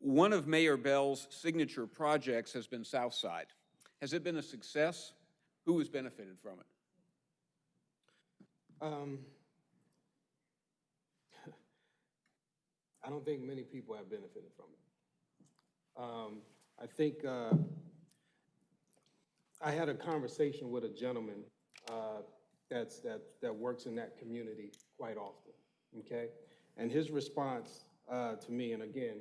One of Mayor Bell's signature projects has been Southside. Has it been a success? Who has benefited from it? Um, I don't think many people have benefited from it. Um, I think, uh, I had a conversation with a gentleman, uh, that's, that, that works in that community quite often, okay? And his response, uh, to me, and again,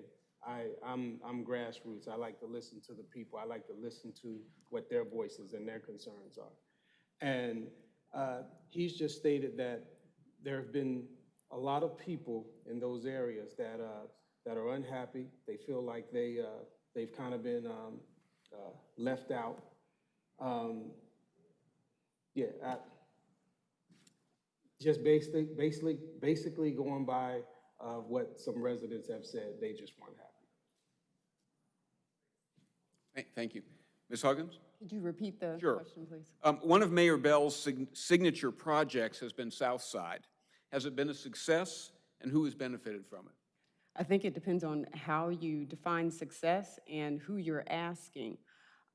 I, I'm, I'm grassroots, I like to listen to the people, I like to listen to what their voices and their concerns are. And uh, he's just stated that there have been a lot of people in those areas that, uh, that are unhappy. They feel like they, uh, they've kind of been um, uh, left out. Um, Yeah, I, just basically, basically, basically going by uh, what some residents have said, they just weren't happy. Thank- Thank you. Ms. Huggins? Could you repeat the Sure. question, please? Um, One of Mayor Bell's sig- signature projects has been Southside. Has it been a success, and who has benefited from it? I think it depends on how you define success and who you're asking.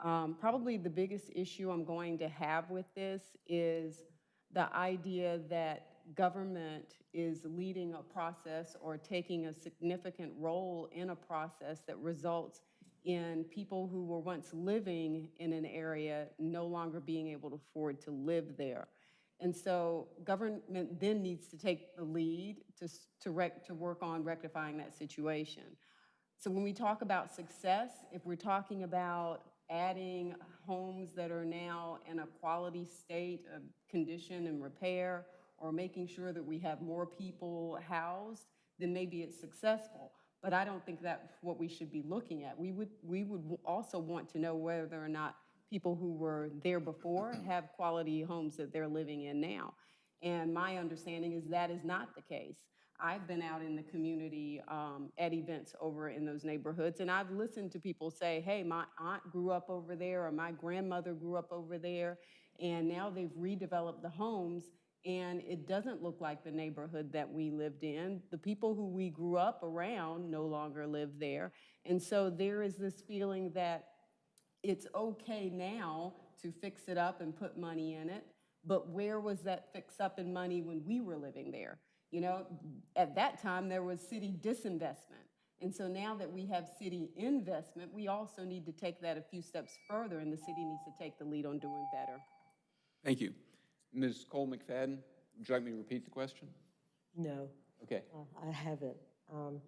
Um, Probably the biggest issue I'm going to have with this is the idea that government is leading a process or taking a significant role in a process that results in people who were once living in an area no longer being able to afford to live there. And so government then needs to take the lead to, to to work on rectifying that situation. So when we talk about success, if we're talking about adding homes that are now in a quality state of condition and repair, or making sure that we have more people housed, then maybe it's successful. But I don't think that's what we should be looking at. We would, we would also want to know whether or not people who were there before have quality homes that they're living in now. And my understanding is that is not the case. I've been out in the community um, at events over in those neighborhoods, and I've listened to people say, hey, my aunt grew up over there, or my grandmother grew up over there, and now they've redeveloped the homes, and it doesn't look like the neighborhood that we lived in. The people who we grew up around no longer live there. And so there is this feeling that it's okay now to fix it up and put money in it, but where was that fix up in money when we were living there? You know, at that time, there was city disinvestment. And so now that we have city investment, we also need to take that a few steps further, and the city needs to take the lead on doing better. Thank you. Ms. Cole McFadden, would you like me to repeat the question? No. Okay. Uh, I haven't. Um,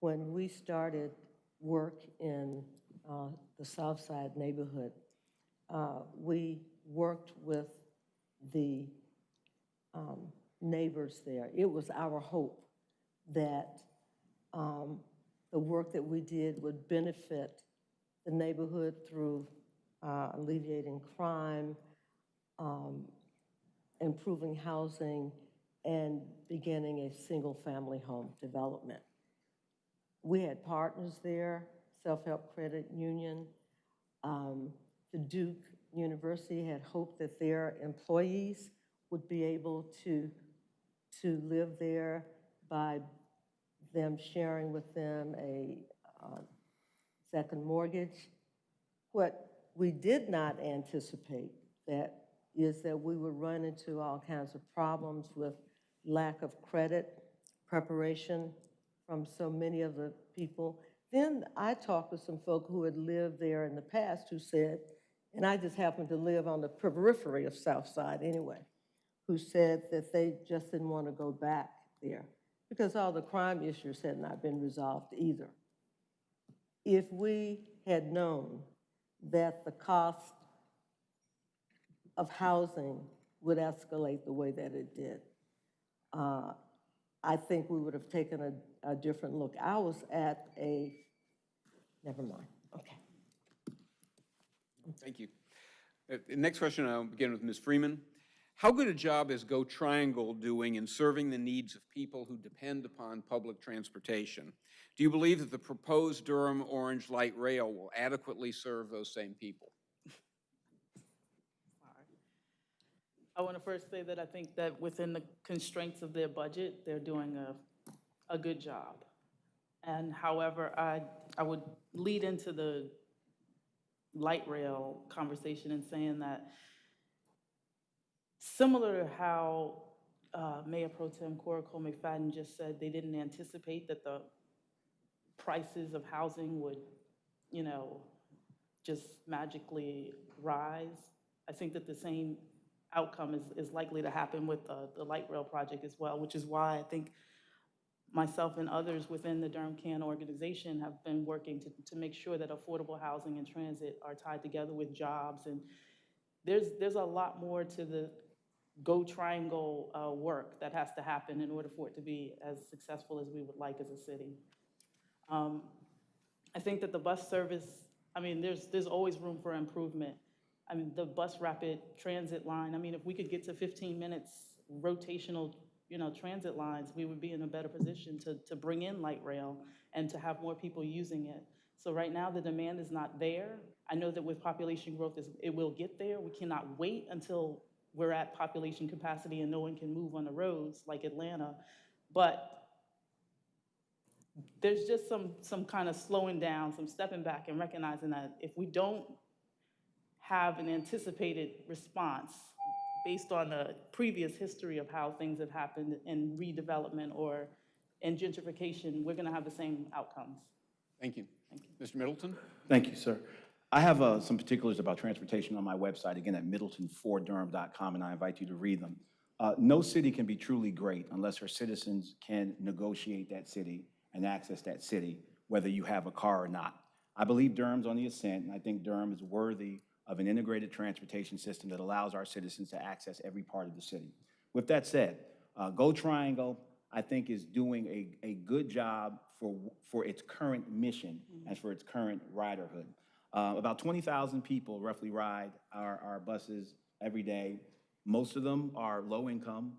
When we started work in uh, the South Side neighborhood, uh, we worked with the um, neighbors there. It was our hope that um, the work that we did would benefit the neighborhood through uh, alleviating crime, um, improving housing, and beginning a single-family home development. We had partners there, Self-Help Credit Union. Um, The Duke University had hoped that their employees would be able to, to live there by them sharing with them a uh, second mortgage. What we did not anticipate that is that we would run into all kinds of problems with lack of credit, preparation from so many of the people. Then I talked with some folk who had lived there in the past who said, and I just happened to live on the periphery of South Side anyway, who said that they just didn't want to go back there because all the crime issues had not been resolved either. If we had known that the cost of housing would escalate the way that it did, uh, I think we would have taken a, a different look. I was at a, never mind, okay. Thank you. Uh, Next question, I'll begin with Ms. Freeman. How good a job is GoTriangle doing in serving the needs of people who depend upon public transportation? Do you believe that the proposed Durham Orange Light Rail will adequately serve those same people? I want to first say that I think that within the constraints of their budget, they're doing a, a good job. And however, I, I would lead into the light rail conversation in saying that similar to how uh, Mayor Pro Tem Cora Cole McFadden just said, they didn't anticipate that the prices of housing would, you know, just magically rise. I think that the same outcome is, is likely to happen with uh, the light rail project as well, which is why I think myself and others within the Durham CAN organization have been working to, to make sure that affordable housing and transit are tied together with jobs. And there's, there's a lot more to the GoTriangle uh, work that has to happen in order for it to be as successful as we would like as a city. Um, I think that the bus service, I mean, there's, there's always room for improvement. I mean, the bus rapid transit line, I mean, if we could get to 15 minutes rotational, you know, transit lines, we would be in a better position to, to bring in light rail and to have more people using it. So right now, the demand is not there. I know that with population growth, it will get there. We cannot wait until we're at population capacity and no one can move on the roads like Atlanta. But there's just some, some kind of slowing down, some stepping back and recognizing that if we don't have an anticipated response based on the previous history of how things have happened in redevelopment or in gentrification, we're going to have the same outcomes. Thank you. Mr. Middleton? Thank you, sir. I have uh, some particulars about transportation on my website, again, at middletonfordurham.com, and I invite you to read them. Uh, No city can be truly great unless her citizens can negotiate that city and access that city, whether you have a car or not. I believe Durham's on the ascent, and I think Durham is worthy of an integrated transportation system that allows our citizens to access every part of the city. With that said, uh, GoTriangle, I think, is doing a, a good job for, for its current mission and for its current riderhood. Uh, About 20,000 people roughly ride our, our buses every day. Most of them are low income,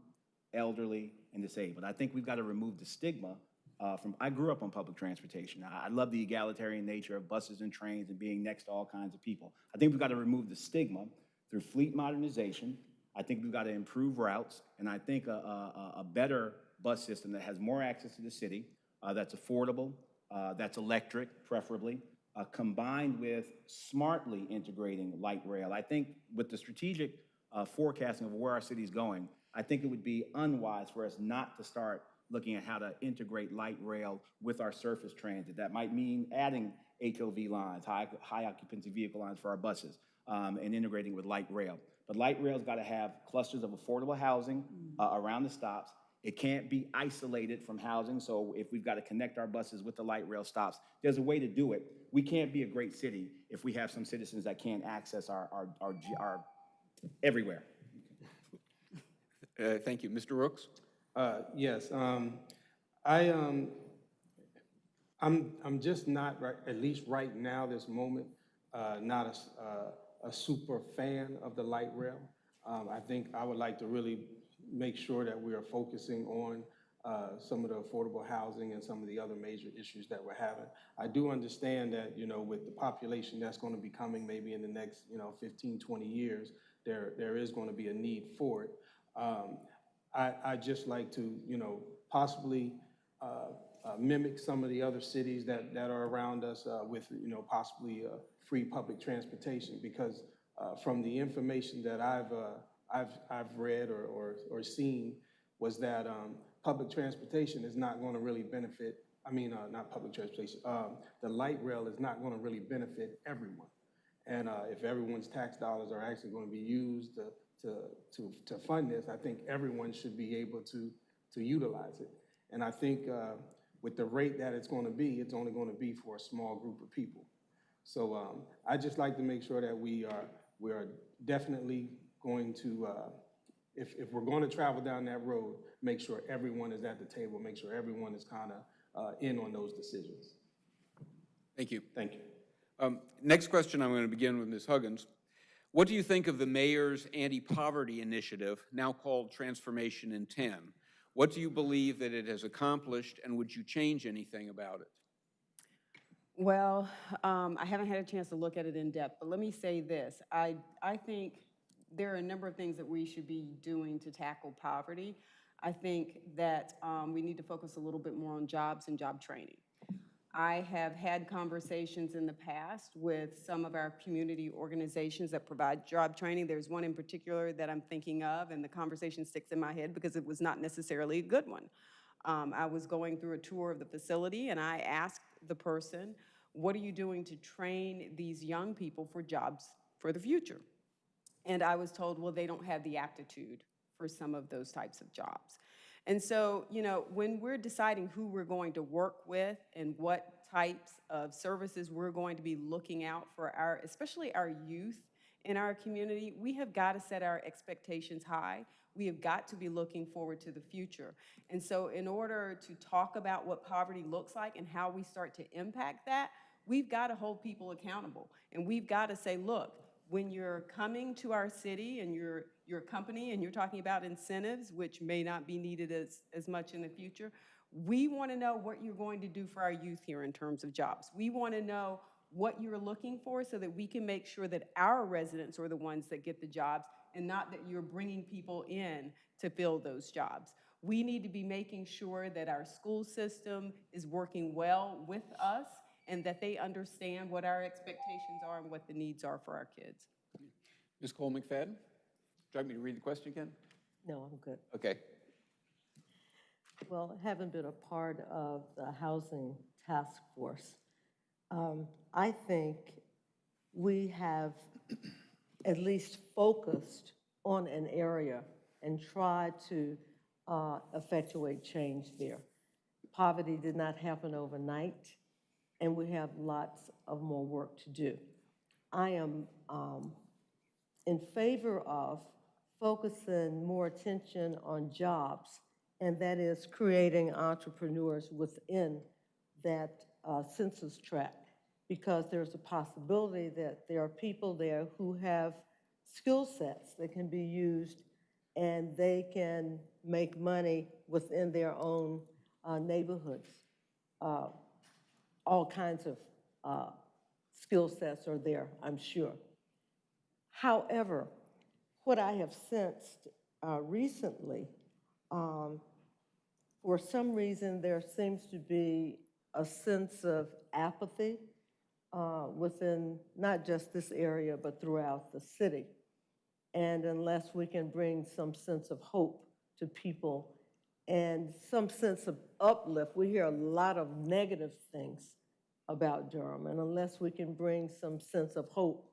elderly, and disabled. I think we've got to remove the stigma uh, from, I grew up on public transportation. I, I love the egalitarian nature of buses and trains and being next to all kinds of people. I think we've got to remove the stigma through fleet modernization, I think we've got to improve routes, and I think a, a, a- better bus system that has more access to the city, uh, that's affordable, uh, that's electric preferably, uh, combined with smartly integrating light rail. I think with the strategic uh, forecasting of where our city's going, I think it would be unwise for us not to start looking at how to integrate light rail with our surface transit. That might mean adding HOV lines, high, high occupancy vehicle lines for our buses, um, and integrating with light rail. But light rail's got to have clusters of affordable housing uh, around the stops. It can't be isolated from housing, so if we've got to connect our buses with the light rail stops, there's a way to do it. We can't be a great city if we have some citizens that can't access our, our, our, our, everywhere. Uh, Thank you. Mr. Rooks? Uh, Yes, um, I, um, I'm, I'm just not, right, at least right now, this moment, uh, not a s- uh, a super fan of the light rail. Um, I think I would like to really make sure that we are focusing on uh, some of the affordable housing and some of the other major issues that we're having. I do understand that, you know, with the population that's going to be coming maybe in the next, you know, 15, 20 years, there, there is going to be a need for it. Um, I, I just like to, you know, possibly uh, uh, mimic some of the other cities that, that are around us uh, with, you know, possibly uh, free public transportation, because uh, from the information that I've, uh, I've, I've read or, or, or seen, was that um, public transportation is not going to really benefit, I mean, uh, not public transportation, um, the light rail is not going to really benefit everyone. And uh, if everyone's tax dollars are actually going to be used to, to, to, to fund this, I think everyone should be able to, to utilize it. And I think uh, with the rate that it's going to be, it's only going to be for a small group of people. So um, I just like to make sure that we are, we are definitely going to, uh, if, if we're going to travel down that road, make sure everyone is at the table, make sure everyone is kind of uh, in on those decisions. Thank you. Thank you. Um, Next question, I'm going to begin with Ms. Huggins. What do you think of the mayor's anti-poverty initiative, now called Transformation in 10? What do you believe that it has accomplished, and would you change anything about it? Well, um, I haven't had a chance to look at it in depth, but let me say this. I, I think there are a number of things that we should be doing to tackle poverty. I think that um, we need to focus a little bit more on jobs and job training. I have had conversations in the past with some of our community organizations that provide job training. There's one in particular that I'm thinking of, and the conversation sticks in my head because it was not necessarily a good one. Um, I was going through a tour of the facility, and I asked the person, what are you doing to train these young people for jobs for the future? And I was told, well, they don't have the aptitude for some of those types of jobs. And so, you know, when we're deciding who we're going to work with and what types of services we're going to be looking out for our, especially our youth in our community, we have got to set our expectations high. We have got to be looking forward to the future. And so in order to talk about what poverty looks like and how we start to impact that, we've got to hold people accountable. And we've got to say, look, when you're coming to our city and you're, you're company and you're talking about incentives, which may not be needed as, as much in the future, we want to know what you're going to do for our youth here in terms of jobs. We want to know what you're looking for so that we can make sure that our residents are the ones that get the jobs and not that you're bringing people in to fill those jobs. We need to be making sure that our school system is working well with us and that they understand what our expectations are and what the needs are for our kids. Ms. Cole McFadden? Would you like me to read the question again? No, I'm good. Okay. Well, having been a part of the Housing Task Force, um, I think we have at least focused on an area and tried to uh, effectuate change there. Poverty did not happen overnight, and we have lots of more work to do. I am um, in favor of focusing more attention on jobs, and that is creating entrepreneurs within that uh, census tract, because there's a possibility that there are people there who have skill sets that can be used, and they can make money within their own uh, neighborhoods. Uh, All kinds of uh, skill sets are there, I'm sure. However, what I have sensed uh, recently, um, for some reason, there seems to be a sense of apathy uh, within not just this area, but throughout the city. And unless we can bring some sense of hope to people and some sense of uplift, we hear a lot of negative things about Durham. And unless we can bring some sense of hope,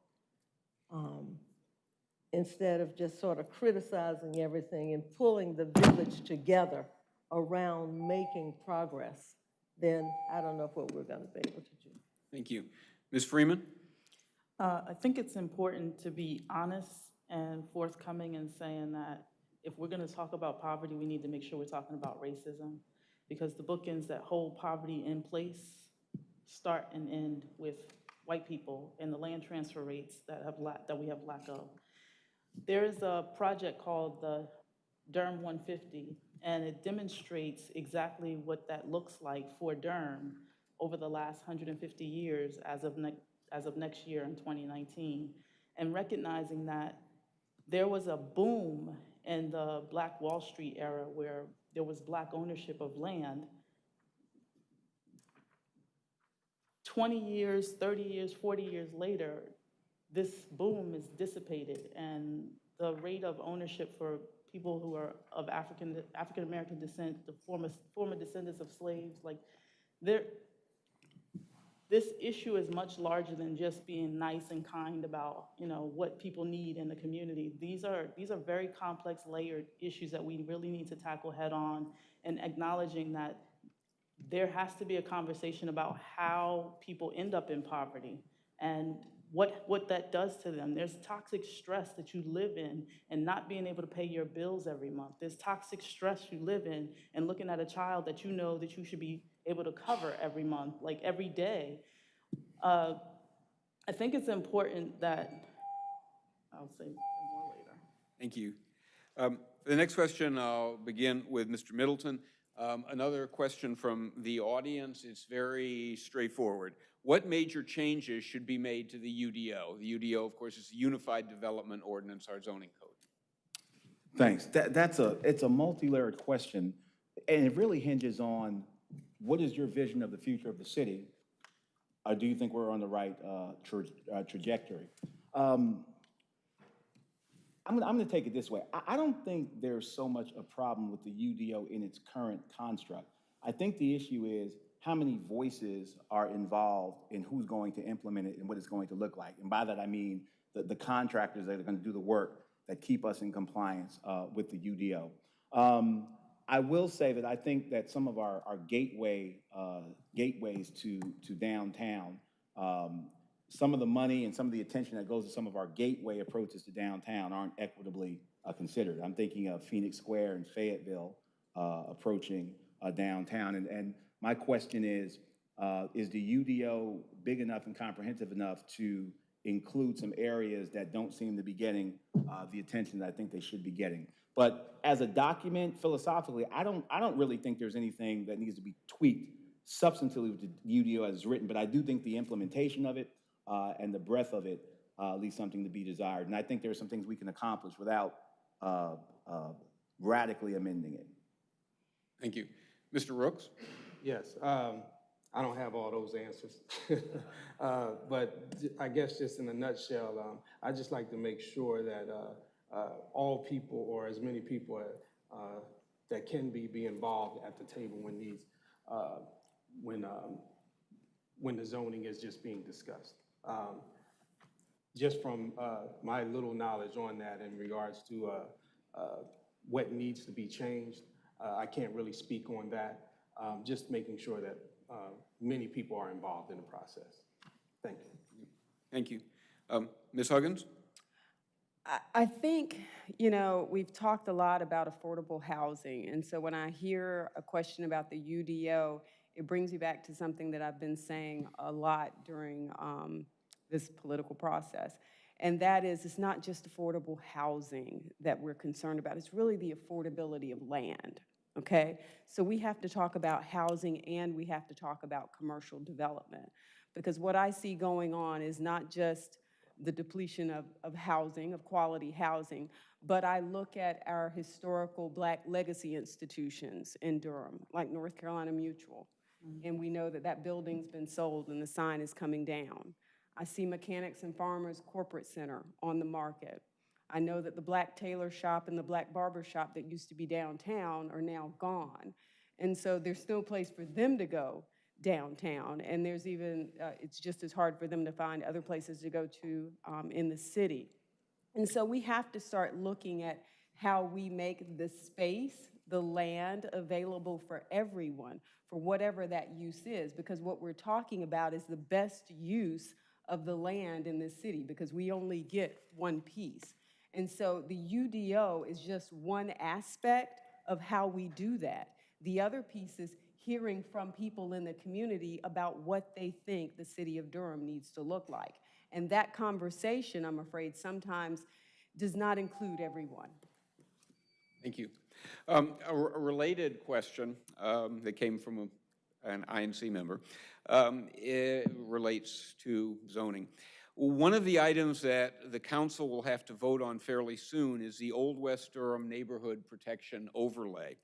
um, instead of just sort of criticizing everything and pulling the village together around making progress, then I don't know what we're going to be able to do. Thank you. Ms. Freeman? Uh, I think it's important to be honest and forthcoming in saying that if we're going to talk about poverty, we need to make sure we're talking about racism, because the bookends that hold poverty in place start and end with white people and the land transfer rates that have that we have lack of. There is a project called the Durham 150, and it demonstrates exactly what that looks like for Durham over the last 150 years as of, as of next year in 2019, and recognizing that there was a boom in the Black Wall Street era where there was black ownership of land. 20 years, 30 years, 40 years later, this boom is dissipated and the rate of ownership for people who are of African, African-American descent, the former, former descendants of slaves, like, there, this issue is much larger than just being nice and kind about, you know, what people need in the community. These are, these are very complex layered issues that we really need to tackle head-on and acknowledging that there has to be a conversation about how people end up in poverty and what, what that does to them. There's toxic stress that you live in and not being able to pay your bills every month. There's toxic stress you live in and looking at a child that you know that you should be able to cover every month, like every day. Uh, I think it's important that, I'll say more later. Thank you. Um, for The next question, I'll begin with Mr. Middleton. Um, Another question from the audience. It's very straightforward. What major changes should be made to the UDO? The UDO, of course, is the Unified Development Ordinance, our zoning code. Thanks. That, that's a, it's a multi-layered question, and it really hinges on what is your vision of the future of the city? Or do you think we're on the right uh, tra- uh, trajectory? Um, I'm gonna, take it this way. I, I don't think there's so much a problem with the UDO in its current construct. I think the issue is how many voices are involved in who's going to implement it and what it's going to look like. And by that, I mean the, the contractors that are gonna do the work that keep us in compliance uh, with the UDO. Um, I will say that I think that some of our, our gateway, uh, gateways to, to downtown, um, some of the money and some of the attention that goes to some of our gateway approaches to downtown aren't equitably uh, considered. I'm thinking of Phoenix Square and Fayetteville uh, approaching uh, downtown. And, and my question is, uh, is the UDO big enough and comprehensive enough to include some areas that don't seem to be getting uh, the attention that I think they should be getting? But as a document, philosophically, I don't, I don't really think there's anything that needs to be tweaked substantively with the UDO as written, but I do think the implementation of it uh, and the breadth of it uh, leaves something to be desired. And I think there are some things we can accomplish without uh, uh, radically amending it. Thank you. Mr. Rooks? Yes, um, I don't have all those answers. Uh, But I guess just in a nutshell, um, I'd just like to make sure that uh, all people, or as many people uh, that can be, be involved at the table when these, uh, when, um, when the zoning is just being discussed. Um, Just from uh, my little knowledge on that in regards to uh, uh, what needs to be changed, I can't really speak on that. Um, Just making sure that many people are involved in the process. Thank you. Thank you. Um, Ms. Huggins? I, think, you know, we've talked a lot about affordable housing, and so when I hear a question about the UDO, it brings me back to something that I've been saying a lot during um, this political process. And that is, it's not just affordable housing that we're concerned about, it's really the affordability of land, okay? So we have to talk about housing and we have to talk about commercial development. Because what I see going on is not just the depletion of, of housing, of quality housing, but I look at our historical black legacy institutions in Durham, like North Carolina Mutual, mm-hmm. and we know that that building's been sold and the sign is coming down. I see Mechanics and Farmers Corporate Center on the market. I know that the black tailor shop and the black barber shop that used to be downtown are now gone. And so there's no place for them to go downtown. And there's even, uh, it's just as hard for them to find other places to go to um, in the city. And so we have to start looking at how we make the space, the land available for everyone, for whatever that use is. Because what we're talking about is the best use of the land in this city, because we only get one piece. And so the UDO is just one aspect of how we do that. The other piece is hearing from people in the community about what they think the city of Durham needs to look like. And that conversation, I'm afraid, sometimes does not include everyone. Thank you. Um, A a related question um, that came from a- an INC member um, relates to zoning. One of the items that the council will have to vote on fairly soon is the Old West Durham Neighborhood Protection Overlay.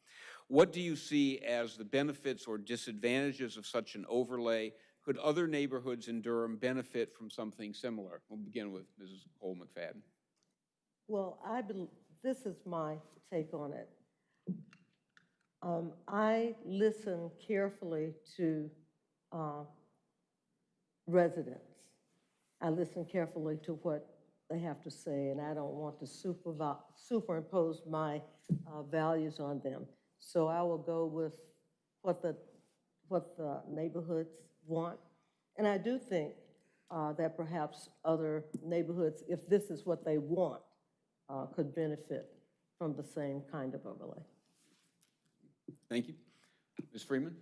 What do you see as the benefits or disadvantages of such an overlay? Could other neighborhoods in Durham benefit from something similar? We'll begin with Mrs. Cole McFadden. Well, I, this is my take on it. Um, I listen carefully to uh, residents. I listen carefully to what they have to say, and I don't want to superimpose my uh, values on them. So I will go with what the, what the neighborhoods want. And I do think uh, that perhaps other neighborhoods, if this is what they want, uh, could benefit from the same kind of overlay. Thank you. Ms. Freeman?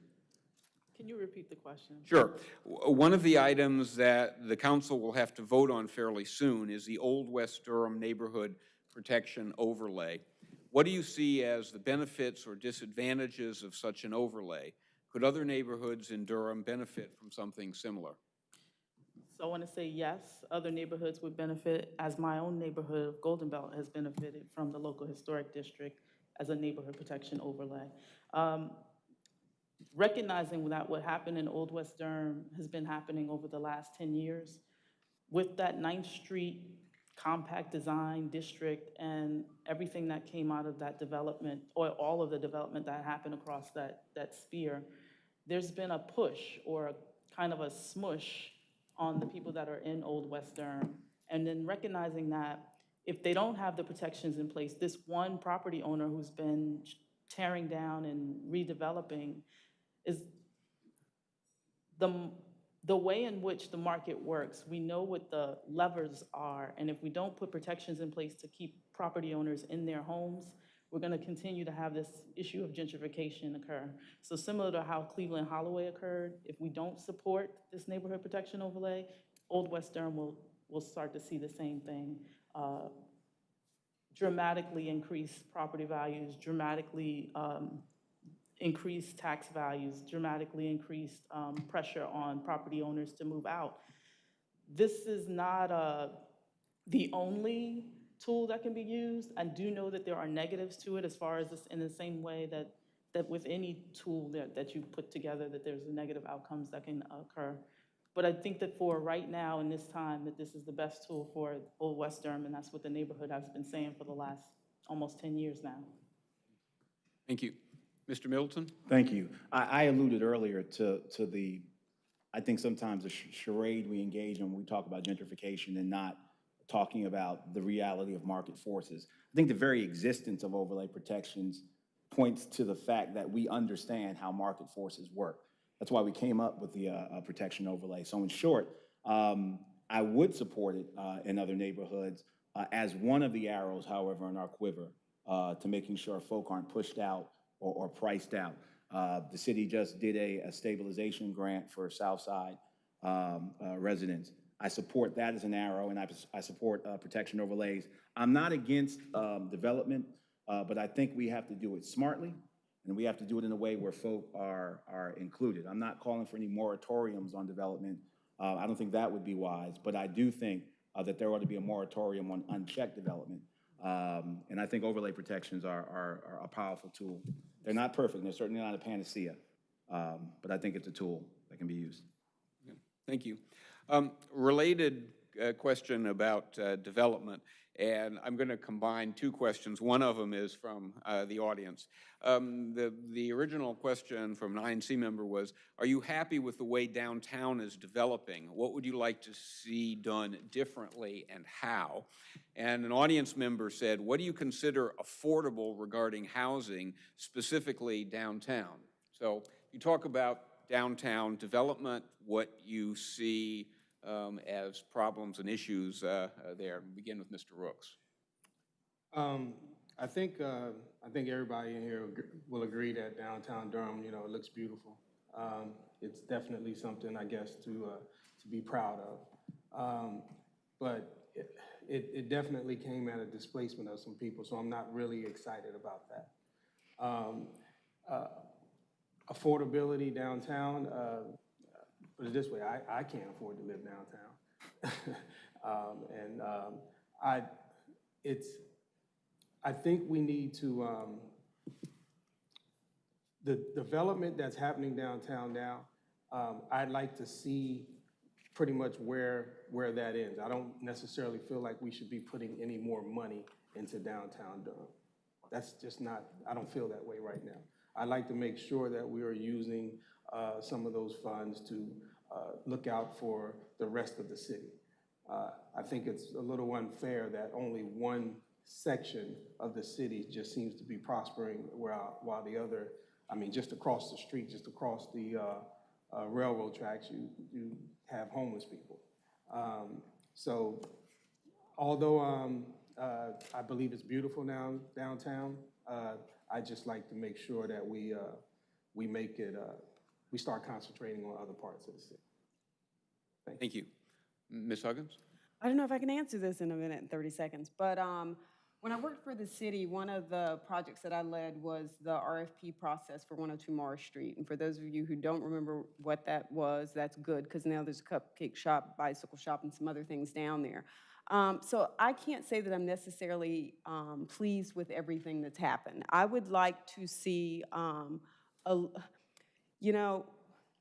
Can you repeat the question? Sure. W- One of the items that the council will have to vote on fairly soon is the Old West Durham Neighborhood Protection Overlay. What do you see as the benefits or disadvantages of such an overlay? Could other neighborhoods in Durham benefit from something similar? So I want to say yes, other neighborhoods would benefit, as my own neighborhood of Golden Belt has benefited from the local historic district as a neighborhood protection overlay. Um, Recognizing that what happened in Old West Durham has been happening over the last 10 years, with that Ninth Street compact design district and everything that came out of that development, or all of the development that happened across that, that sphere, there's been a push or a kind of a smush on the people that are in Old West Durham. And then recognizing that if they don't have the protections in place, this one property owner who's been tearing down and redeveloping is the, the way in which the market works, we know what the levers are, and if we don't put protections in place to keep property owners in their homes, we're gonna continue to have this issue of gentrification occur. So similar to how Cleveland Holloway occurred, if we don't support this neighborhood protection overlay, Old West Durham will, will start to see the same thing. uh, Dramatically increase property values, dramatically um, increased tax values, dramatically increased um, pressure on property owners to move out. This is not uh, the only tool that can be used. I do know that there are negatives to it as far as this, in the same way that, that with any tool that, that you put together, that there's negative outcomes that can occur. But I think that for right now, in this time, that this is the best tool for Old West Durham, and that's what the neighborhood has been saying for the last almost 10 years now. Thank you. Mr. Middleton? Thank you. I, I alluded earlier to, to the, I think sometimes the charade we engage in when we talk about gentrification and not talking about the reality of market forces. I think the very existence of overlay protections points to the fact that we understand how market forces work. That's why we came up with the uh, uh, protection overlay. So in short, um, I would support it uh, in other neighborhoods uh, as one of the arrows, however, in our quiver uh, to making sure folk aren't pushed out or, or priced out. Uh, The city just did a, a stabilization grant for Southside um, uh, residents. I support that as an arrow, and I, I support uh, protection overlays. I'm not against um, development, uh, but I think we have to do it smartly, and we have to do it in a way where folk are, are included. I'm not calling for any moratoriums on development. Uh, I don't think that would be wise, but I do think uh, that there ought to be a moratorium on unchecked development. Um, And I think overlay protections are, are, are a powerful tool. They're not perfect, they're certainly not a panacea, um, but I think it's a tool that can be used. Thank you. Um, Related uh, question about uh, development, and I'm going to combine two questions. One of them is from uh, the audience. Um, The, the original question from an INC member was, are you happy with the way downtown is developing? What would you like to see done differently and how? And an audience member said, what do you consider affordable regarding housing, specifically downtown? So you talk about downtown development, what you see um, as problems and issues uh, uh, there. Begin with Mr. Rooks. Um, I think, uh, I think everybody in here will agree that downtown Durham, you know, it looks beautiful. Um, It's definitely something, I guess, to, uh, to be proud of. Um, But it, it it definitely came at a displacement of some people, so I'm not really excited about that. Um, uh, Affordability downtown, uh, put it this way, I, I can't afford to live downtown. Um, And um, I, it's, I think we need to, um, the development that's happening downtown now, um, I'd like to see pretty much where, where that ends. I don't necessarily feel like we should be putting any more money into downtown Durham. That's just not, I don't feel that way right now. I'd like to make sure that we are using uh, some of those funds to uh, look out for the rest of the city. Uh, I think it's a little unfair that only one section of the city just seems to be prospering while, while the other, I mean, just across the street, just across the uh, uh, railroad tracks, you, you have homeless people. Um, So although um, uh, I believe it's beautiful now downtown, I just like to make sure that we, uh, we make it, uh, we start concentrating on other parts of the city. Thank you. Ms. Huggins? I don't know if I can answer this in a minute and 30 seconds, but um, when I worked for the city, one of the projects that I led was the RFP process for 102 Morris Street. And for those of you who don't remember what that was, that's good, because now there's a cupcake shop, bicycle shop, and some other things down there. Um, So I can't say that I'm necessarily um, pleased with everything that's happened. I would like to see, um, a, you know,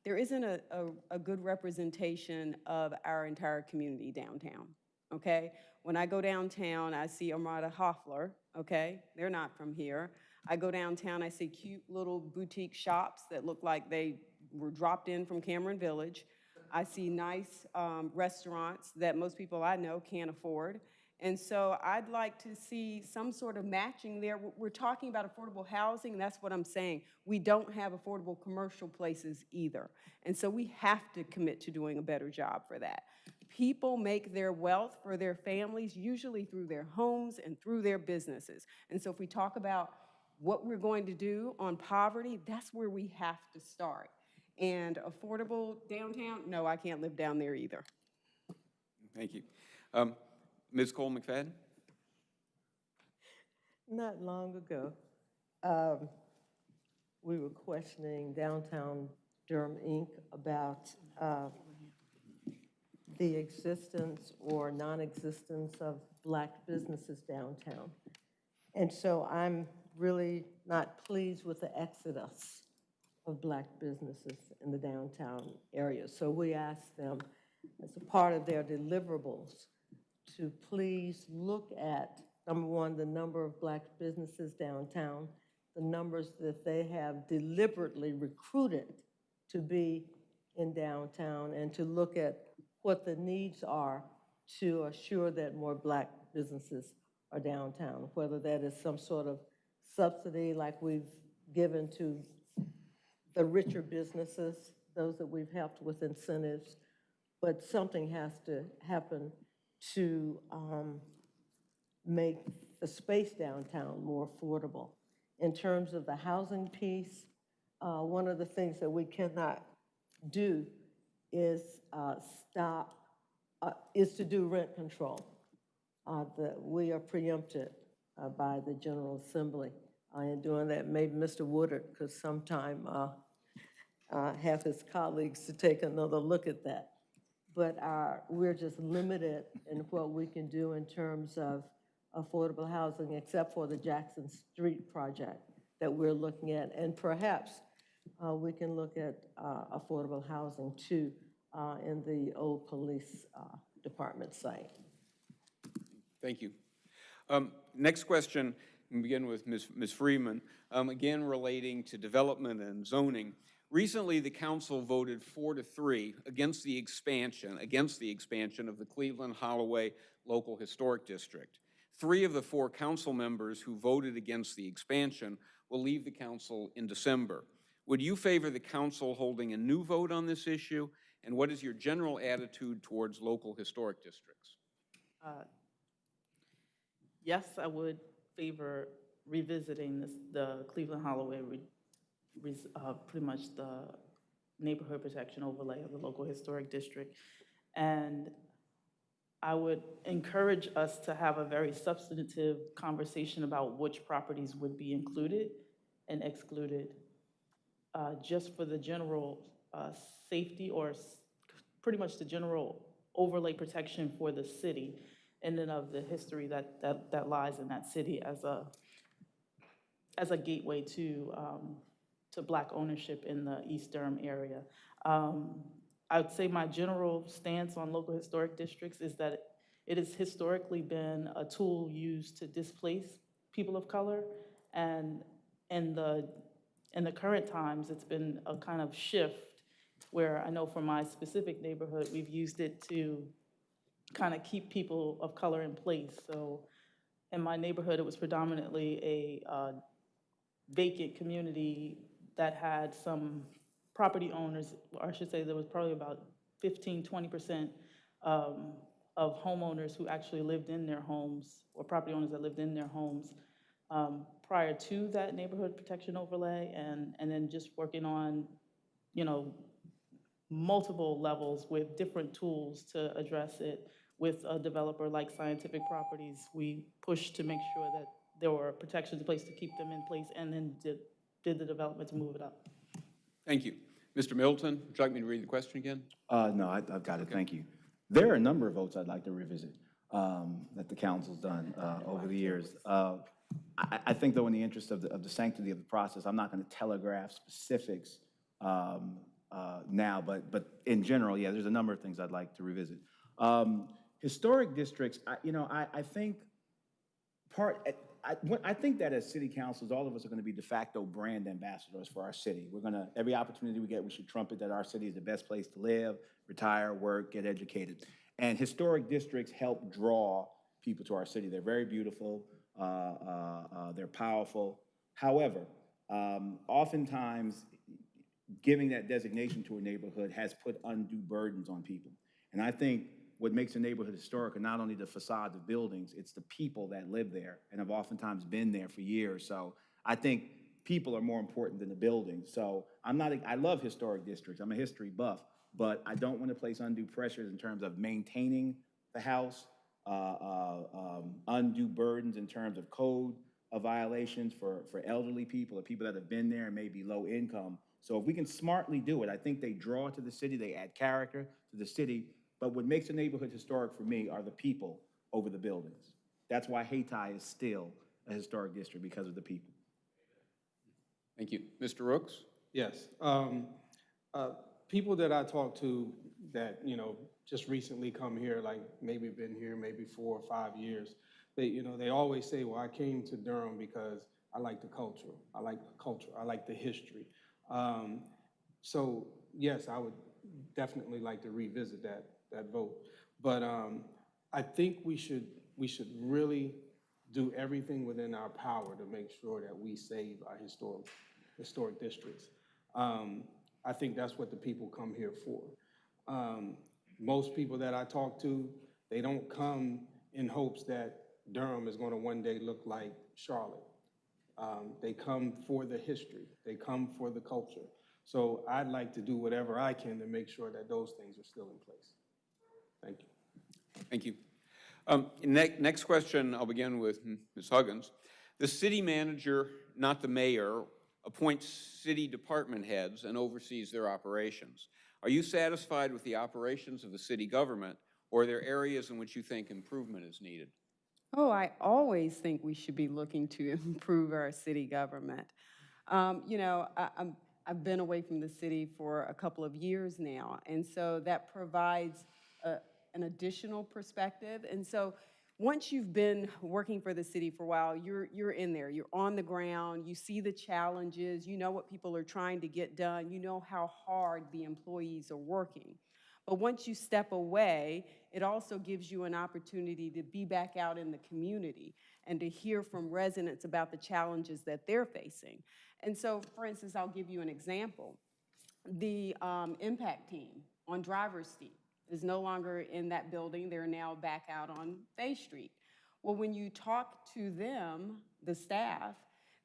there isn't a, a, a good representation of our entire community downtown, okay? When I go downtown, I see Armada Hoffler, okay? They're not from here. I go downtown, I see cute little boutique shops that look like they were dropped in from Cameron Village. I see nice um, restaurants that most people I know can't afford. And so I'd like to see some sort of matching there. We're- talking about affordable housing, that's what I'm saying. We don't have affordable commercial places either. And so we have to commit to doing a better job for that. People make their wealth for their families, usually through their homes and through their businesses. And so if we talk about what we're going to do on poverty, that's where we have to start. And affordable downtown, no, I can't live down there either. Thank you. Um, Ms. Cole McFadden? Not long ago, um, we were questioning Downtown Durham, Inc. about uh, the existence or non-existence of black businesses downtown. And so I'm really not pleased with the exodus of black businesses in the downtown area. So we asked them, as a part of their deliverables, to please look at, number one, the number of black businesses downtown, the numbers that they have deliberately recruited to be in downtown, and to look at what the needs are to assure that more black businesses are downtown, whether that is some sort of subsidy like we've given to the richer businesses, those that we've helped with incentives, but something has to happen to um, make the space downtown more affordable. In terms of the housing piece, uh, one of the things that we cannot do is uh, stop, uh, is to do rent control. Uh, we are preempted uh, by the General Assembly uh, in doing that. Maybe Mr. Woodard could sometime uh, uh, have his colleagues to take another look at that. but our, we're just limited in what we can do in terms of affordable housing, except for the Jackson Street project that we're looking at. And perhaps uh, we can look at uh, affordable housing too uh, in the old police uh, department site. Thank you. Um, Next question, begin with Ms. Ms. Freeman, um, again relating to development and zoning. Recently, the council voted four to three against the expansion, against the expansion of the Cleveland Holloway Local Historic District. Three of the four council members who voted against the expansion will leave the council in December. Would you favor the council holding a new vote on this issue? And what is your general attitude towards local historic districts? Uh, Yes, I would favor revisiting this, the Cleveland Holloway, res- uh, pretty much the neighborhood protection overlay of the local historic district. And I would encourage us to have a very substantive conversation about which properties would be included and excluded, uh, just for the general uh, safety or s- pretty much the general overlay protection for the city and then of the history that, that, that lies in that city as a, as a gateway to, um, to black ownership in the East Durham area. Um, I would say my general stance on local historic districts is that it has historically been a tool used to displace people of color. And in the, in the current times, it's been a kind of shift where I know for my specific neighborhood, we've used it to kind of keep people of color in place. So in my neighborhood, it was predominantly a uh, vacant community that had some property owners, or I should say there was probably about 15, 20% um, of homeowners who actually lived in their homes, or property owners that lived in their homes um, prior to that neighborhood protection overlay, and, and then just working on, you know, multiple levels with different tools to address it. With a developer like Scientific Properties, we pushed to make sure that there were protections in place to keep them in place, and then did, did the development to move it up. Thank you. Mr. Middleton, would you like me to read the question again? Uh, no, I, I've got it, thank you. There are a number of votes I'd like to revisit, um, that the council's done, uh, over the years. Uh, I, I think though, in the interest of the, of the sanctity of the process, I'm not gonna telegraph specifics, um, uh, now, but, but in general, yeah, there's a number of things I'd like to revisit. Um, historic districts, I, you know, I, I think part, I, I think that as city councils, all of us are gonna be de facto brand ambassadors for our city. We're gonna, every opportunity we get, we should trumpet that our city is the best place to live, retire, work, get educated. And historic districts help draw people to our city. They're very beautiful, uh, uh, uh, they're powerful. However, um, oftentimes, giving that designation to a neighborhood has put undue burdens on people. And I think what makes a neighborhood historic are not only the facades of buildings, it's the people that live there and have oftentimes been there for years. So I think people are more important than the buildings. So I'm not, I love historic districts, I'm a history buff, but I don't want to place undue pressures in terms of maintaining the house, uh, uh, um, undue burdens in terms of code of violations for, for elderly people or people that have been there and may be low income. So if we can smartly do it, I think they draw to the city, they add character to the city. But what makes a neighborhood historic for me are the people over the buildings. That's why Hayti is still a historic district, because of the people. Thank you. Mr. Rooks? Yes. Um, uh, People that I talk to that, you know, just recently come here, like maybe been here maybe four or five years, they, you know, they always say, well, I came to Durham because I like the culture. I like the culture. I like the history. Um, So, yes, I would definitely like to revisit that, that vote. But um, I think we should, we should really do everything within our power to make sure that we save our historic, historic districts. Um, I think that's what the people come here for. Um, Most people that I talk to, they don't come in hopes that Durham is gonna one day look like Charlotte. Um, They come for the history, they come for the culture. So I'd like to do whatever I can to make sure that those things are still in place. Thank you. Thank you. Um, ne- Next question, I'll begin with Ms. Huggins. The city manager, not the mayor, appoints city department heads and oversees their operations. Are you satisfied with the operations of the city government, or are there areas in which you think improvement is needed? Oh, I always think we should be looking to improve our city government. Um, You know, I- I'm, I've been away from the city for a couple of years now, and so that provides a- an additional perspective. And so, once you've been working for the city for a while, you're, you're in there, you're on the ground, you see the challenges, you know what people are trying to get done, you know how hard the employees are working. But once you step away, it also gives you an opportunity to be back out in the community and to hear from residents about the challenges that they're facing. And so, for instance, I'll give you an example. The um, impact team on Driver's Street is no longer in that building. They're now back out on Bay Street. Well, when you talk to them, the staff,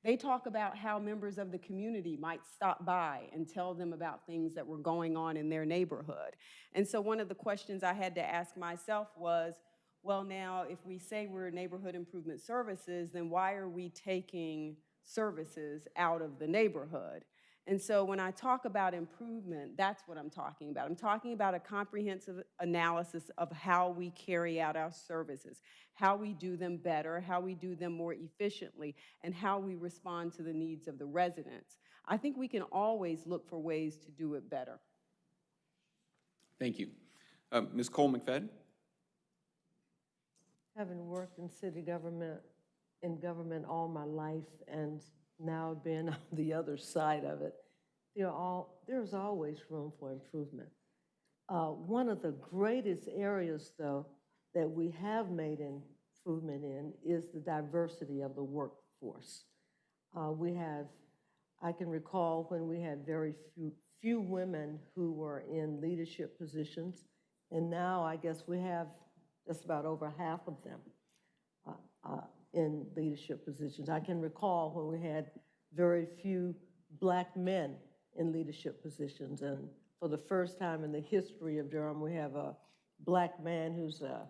they talk about how members of the community might stop by and tell them about things that were going on in their neighborhood. And so one of the questions I had to ask myself was, well, now, if we say we're neighborhood improvement services, then why are we taking services out of the neighborhood? And so when I talk about improvement, that's what I'm talking about. I'm talking about a comprehensive analysis of how we carry out our services, how we do them better, how we do them more efficiently, and how we respond to the needs of the residents. I think we can always look for ways to do it better. Thank you. Uh, Ms. Cole McFadden? Having worked in city government, in government all my life, and now being on the other side of it, all, there's always room for improvement. Uh, One of the greatest areas, though, that we have made improvement in is the diversity of the workforce. Uh, We have, I can recall when we had very few, few women who were in leadership positions, and now I guess we have just about over half of them uh, uh, in leadership positions. I can recall when we had very few black men in leadership positions, and for the first time in the history of Durham, we have a black man who's a,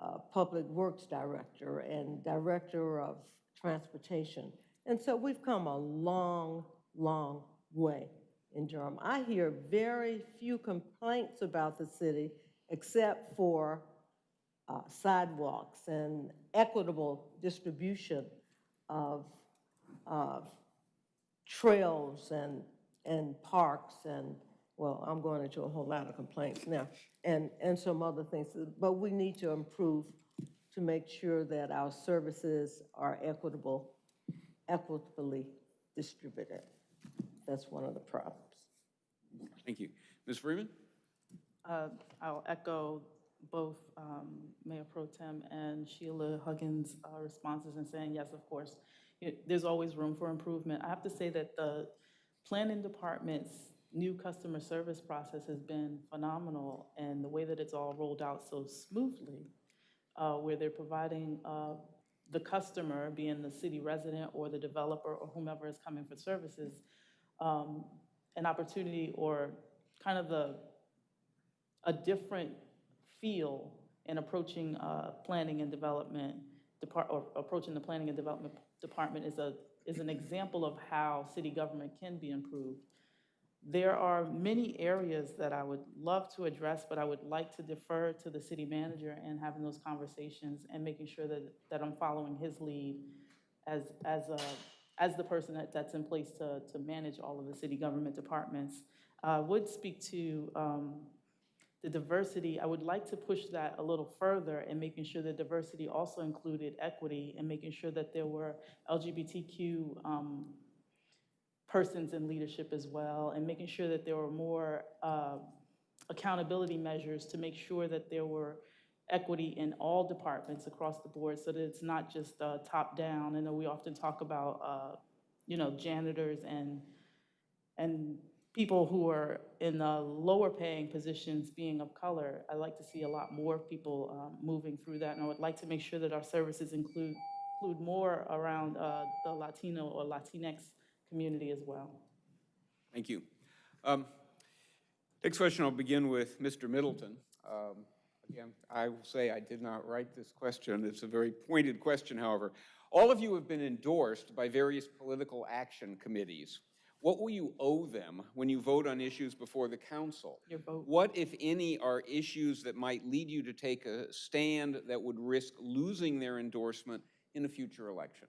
a public works director and director of transportation. And so we've come a long, long way in Durham. I hear very few complaints about the city except for uh, sidewalks and equitable distribution of, of trails and, and parks and, well, I'm going into a whole lot of complaints now, and, and some other things. But we need to improve to make sure that our services are equitable, equitably distributed. That's one of the problems. Thank you. Ms. Freeman? Uh, I'll echo both um, Mayor Pro Tem and Sheila Huggins' uh, responses in saying, yes, of course, there's always room for improvement. I have to say that the planning department's new customer service process has been phenomenal, and the way that it's all rolled out so smoothly, uh, where they're providing uh, the customer, being the city resident or the developer or whomever is coming for services, um, an opportunity or kind of the a different feel in approaching uh, planning and development depart, or approaching the planning and development department is a, is an example of how city government can be improved. There are many areas that I would love to address, but I would like to defer to the city manager and having those conversations and making sure that, that I'm following his lead as, as, a, as the person that, that's in place to, to manage all of the city government departments. I would speak to um, the diversity, I would like to push that a little further and making sure that diversity also included equity and making sure that there were LGBTQ um, persons in leadership as well, and making sure that there were more uh, accountability measures to make sure that there were equity in all departments across the board, so that it's not just uh, top-down. I know we often talk about, uh, you know, janitors and, and people who are in the lower paying positions being of color. I'd like to see a lot more people um, moving through that, and I would like to make sure that our services include, include more around uh, the Latino or Latinx community as well. Thank you. Um, Next question, I'll begin with Mr. Middleton. Um, Again, I will say I did not write this question. It's a very pointed question, however. All of you have been endorsed by various political action committees. What will you owe them when you vote on issues before the council? Your vote. What, if any, are issues that might lead you to take a stand that would risk losing their endorsement in a future election?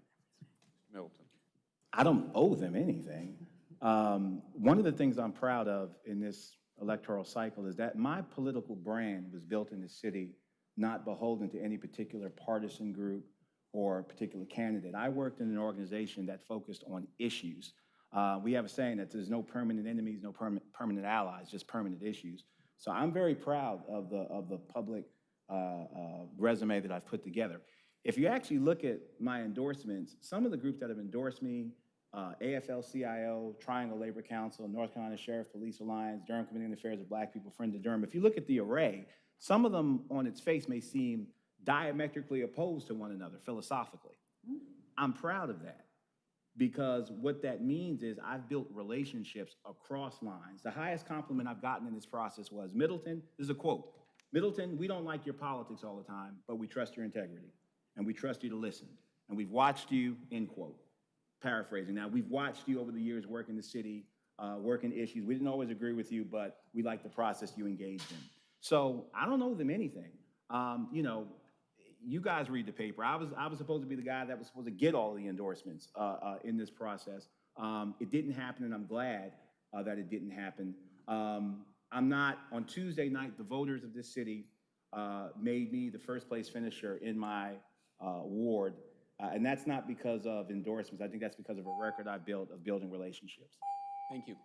Middleton. I don't owe them anything. Um, One of the things I'm proud of in this electoral cycle is that my political brand was built in the city, not beholden to any particular partisan group or particular candidate. I worked in an organization that focused on issues. Uh, We have a saying that there's no permanent enemies, no permanent, permanent allies, just permanent issues. So I'm very proud of the, of the public uh, uh, resume that I've put together. If you actually look at my endorsements, some of the groups that have endorsed me, uh, AFL-CIO, Triangle Labor Council, North Carolina Sheriff Police Alliance, Durham Committee on the Affairs of Black People, Friends of Durham, if you look at the array, some of them on its face may seem diametrically opposed to one another philosophically. I'm proud of that because what that means is I've built relationships across lines. The highest compliment I've gotten in this process was, Middleton, this is a quote, Middleton, we don't like your politics all the time, but we trust your integrity, and we trust you to listen, and we've watched you, end quote. Paraphrasing. Now, we've watched you over the years work in the city, uh, working issues. We didn't always agree with you, but we like the process you engaged in. So I don't owe them anything. Um, you know, you guys read the paper. I was, I was supposed to be the guy that was supposed to get all the endorsements uh, uh, in this process. Um, It didn't happen, and I'm glad uh, that it didn't happen. Um, I'm not, on Tuesday night, the voters of this city uh, made me the first-place finisher in my uh, ward, Uh, and that's not because of endorsements. I think that's because of a record I've built of building relationships. Thank you.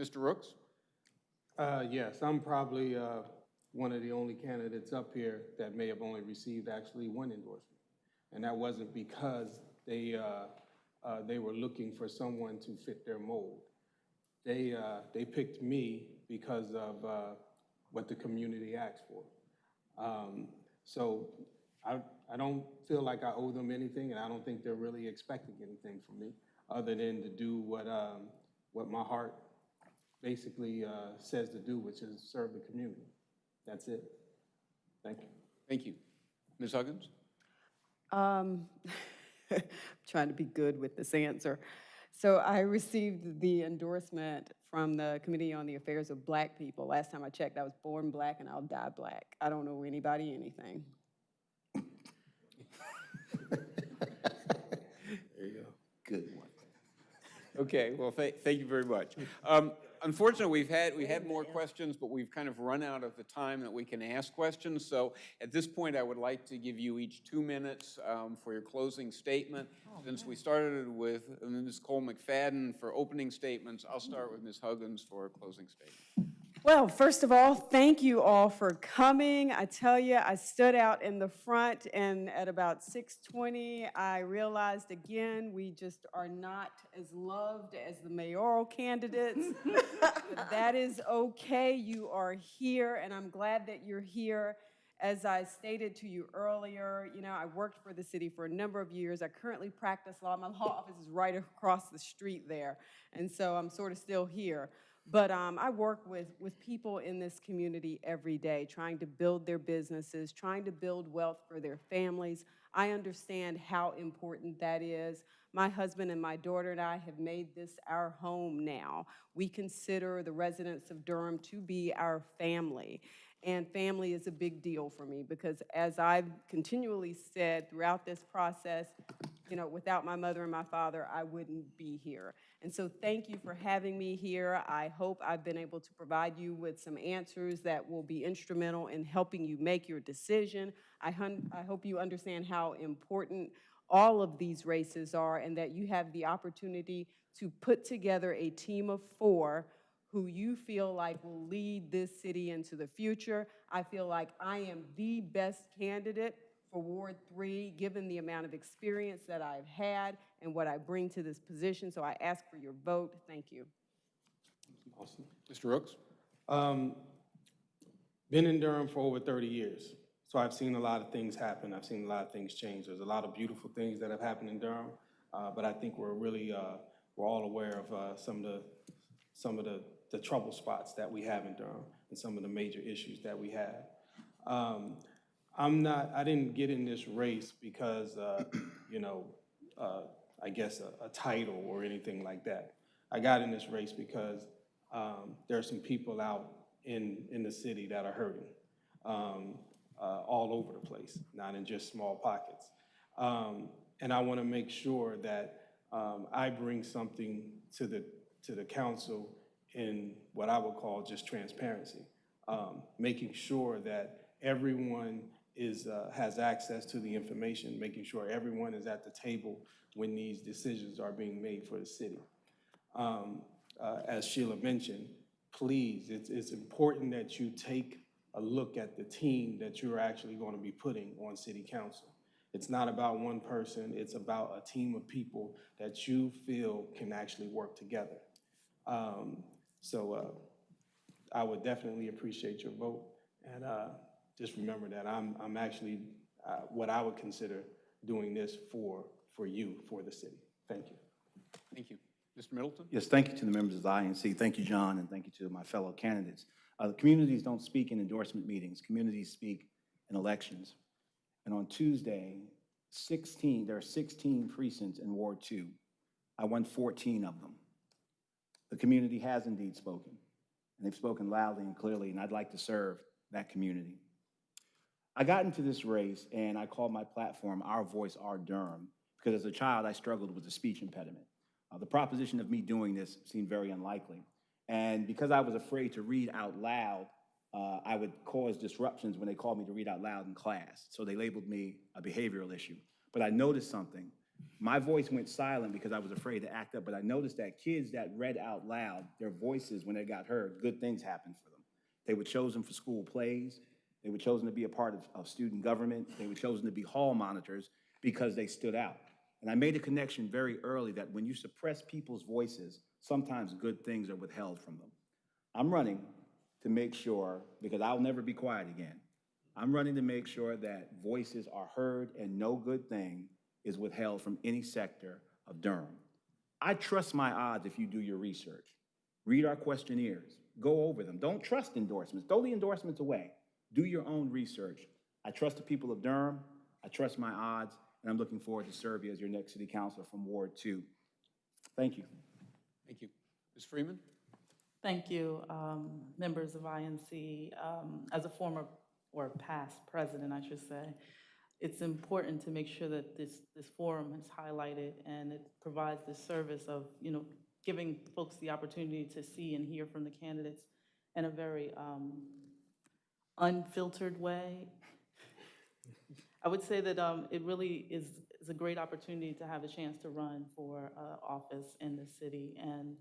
Mr. Rooks? Uh, Yes, I'm probably uh, one of the only candidates up here that may have only received actually one endorsement. And that wasn't because they, uh, uh, they were looking for someone to fit their mold. They, uh, they picked me because of uh, what the community asked for. Um, So I, I don't feel like I owe them anything, and I don't think they're really expecting anything from me, other than to do what, um, what my heart basically uh, says to do, which is serve the community. That's it. Thank you. Thank you. Ms. Huggins? Um, trying to be good with this answer. So I received the endorsement from the Committee on the Affairs of Black People. Last time I checked, I was born black and I'll die black. I don't owe anybody anything. there you go. Good one. Okay, well, tha- thank you very much. Um, Unfortunately, we've had, we had more questions, but we've kind of run out of the time that we can ask questions. So at this point, I would like to give you each two minutes um, for your closing statement. Since we started with Ms. Cole McFadden for opening statements, I'll start with Ms. Huggins for a closing statement. Well, first of all, thank you all for coming. I tell you, I stood out in the front and at about 6:20, I realized again, we just are not as loved as the mayoral candidates. That is okay. You are here and I'm glad that you're here. As I stated to you earlier, you know, I worked for the city for a number of years. I currently practice law. My law office is right across the street there. And so I'm sort of still here. But um, I work with, with people in this community every day, trying to build their businesses, trying to build wealth for their families. I understand how important that is. My husband and my daughter and I have made this our home now. We consider the residents of Durham to be our family. And family is a big deal for me because as I've continually said throughout this process, you know, without my mother and my father, I wouldn't be here. And so thank you for having me here. I hope I've been able to provide you with some answers that will be instrumental in helping you make your decision. I, I hope you understand how important all of these races are and that you have the opportunity to put together a team of four who you feel like will lead this city into the future. I feel like I am the best candidate for Ward 3, given the amount of experience that I've had and what I bring to this position. So I ask for your vote. Thank you. Awesome. Mr. Rooks? Um, Been in Durham for over 30 years, so I've seen a lot of things happen. I've seen a lot of things change. There's a lot of beautiful things that have happened in Durham, uh, but I think we're really, uh, we're all aware of uh, some of the, some of the, the trouble spots that we have in Durham and some of the major issues that we have. Um, I'm not, I didn't get in this race because, uh, you know, uh, I guess a, a title or anything like that. I got in this race because um, there are some people out in, in the city that are hurting um, uh, all over the place, not in just small pockets. Um, And I want to make sure that um, I bring something to the, to the council in what I would call just transparency. Um, Making sure that everyone is, uh, has access to the information, making sure everyone is at the table when these decisions are being made for the city. Um, uh, As Sheila mentioned, please, it's, it's important that you take a look at the team that you're actually going to be putting on city council. It's not about one person, it's about a team of people that you feel can actually work together. Um, So uh, I would definitely appreciate your vote. And uh, just remember that I'm, I'm actually, uh, what I would consider doing this for, for you, for the city. Thank you. Thank you. Mr. Middleton? Yes, thank you to the members of the INC. Thank you, John, and thank you to my fellow candidates. Uh, The communities don't speak in endorsement meetings. Communities speak in elections. And on Tuesday, 16, there are 16 precincts in Ward 2. I won 14 of them. The community has indeed spoken, and they've spoken loudly and clearly, and I'd like to serve that community. I got into this race, and I called my platform Our Voice, Our Durham, because as a child, I struggled with a speech impediment. Uh, The proposition of me doing this seemed very unlikely. And because I was afraid to read out loud, uh, I would cause disruptions when they called me to read out loud in class. So they labeled me a behavioral issue. But I noticed something. My voice went silent because I was afraid to act up, but I noticed that kids that read out loud, their voices, when they got heard, good things happened for them. They were chosen for school plays. They were chosen to be a part of, of student government. They were chosen to be hall monitors because they stood out. And I made a connection very early that when you suppress people's voices, sometimes good things are withheld from them. I'm running to make sure, because I'll never be quiet again, I'm running to make sure that voices are heard and no good thing is withheld from any sector of Durham. I trust my odds if you do your research. Read our questionnaires, go over them. Don't trust endorsements, throw the endorsements away. Do your own research. I trust the people of Durham, I trust my odds, and I'm looking forward to serve you as your next city councilor from Ward Two. Thank you. Thank you. Ms. Freeman? Thank you, um, members of INC. Um, As a former, or past president, I should say, it's important to make sure that this, this forum is highlighted and it provides the service of, you know, giving folks the opportunity to see and hear from the candidates in a very um, unfiltered way. I would say that um, it really is, is a great opportunity to have a chance to run for uh, office in the city. And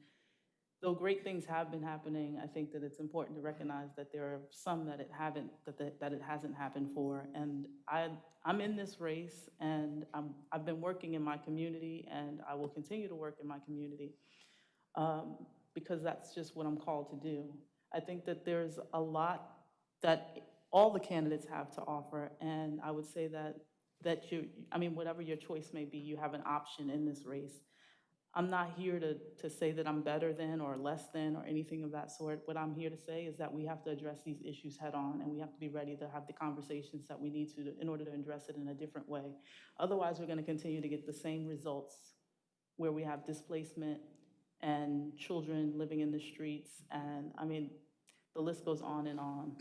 though great things have been happening, I think that it's important to recognize that there are some that it haven't, that, that, that it hasn't happened for. And I, I'm in this race, and I'm, I've been working in my community, and I will continue to work in my community um, because that's just what I'm called to do. I think that there's a lot that all the candidates have to offer, and I would say that, that you, I mean, whatever your choice may be, you have an option in this race. I'm not here to, to say that I'm better than or less than or anything of that sort. What I'm here to say is that we have to address these issues head-on, and we have to be ready to have the conversations that we need to in order to address it in a different way. Otherwise, we're going to continue to get the same results where we have displacement and children living in the streets, and, I mean, the list goes on and on.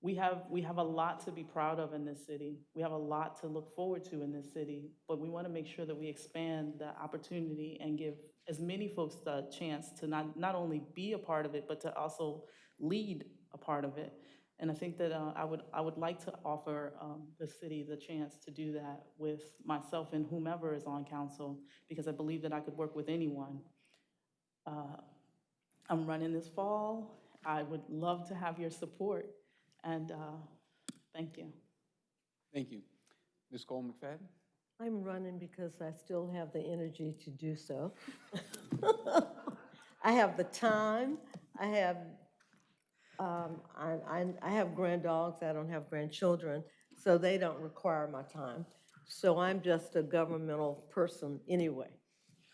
We have, we have a lot to be proud of in this city. We have a lot to look forward to in this city, but we want to make sure that we expand the opportunity and give as many folks the chance to not, not only be a part of it, but to also lead a part of it. And I think that uh, I would, I would like to offer um, the city the chance to do that with myself and whomever is on council, because I believe that I could work with anyone. Uh, I'm running this fall. I would love to have your support, and uh, thank you. Thank you. Ms. Cole McFadden? I'm running because I still have the energy to do so. I have the time, I have, um, I, I, I have granddogs, I don't have grandchildren, so they don't require my time. So I'm just a governmental person anyway.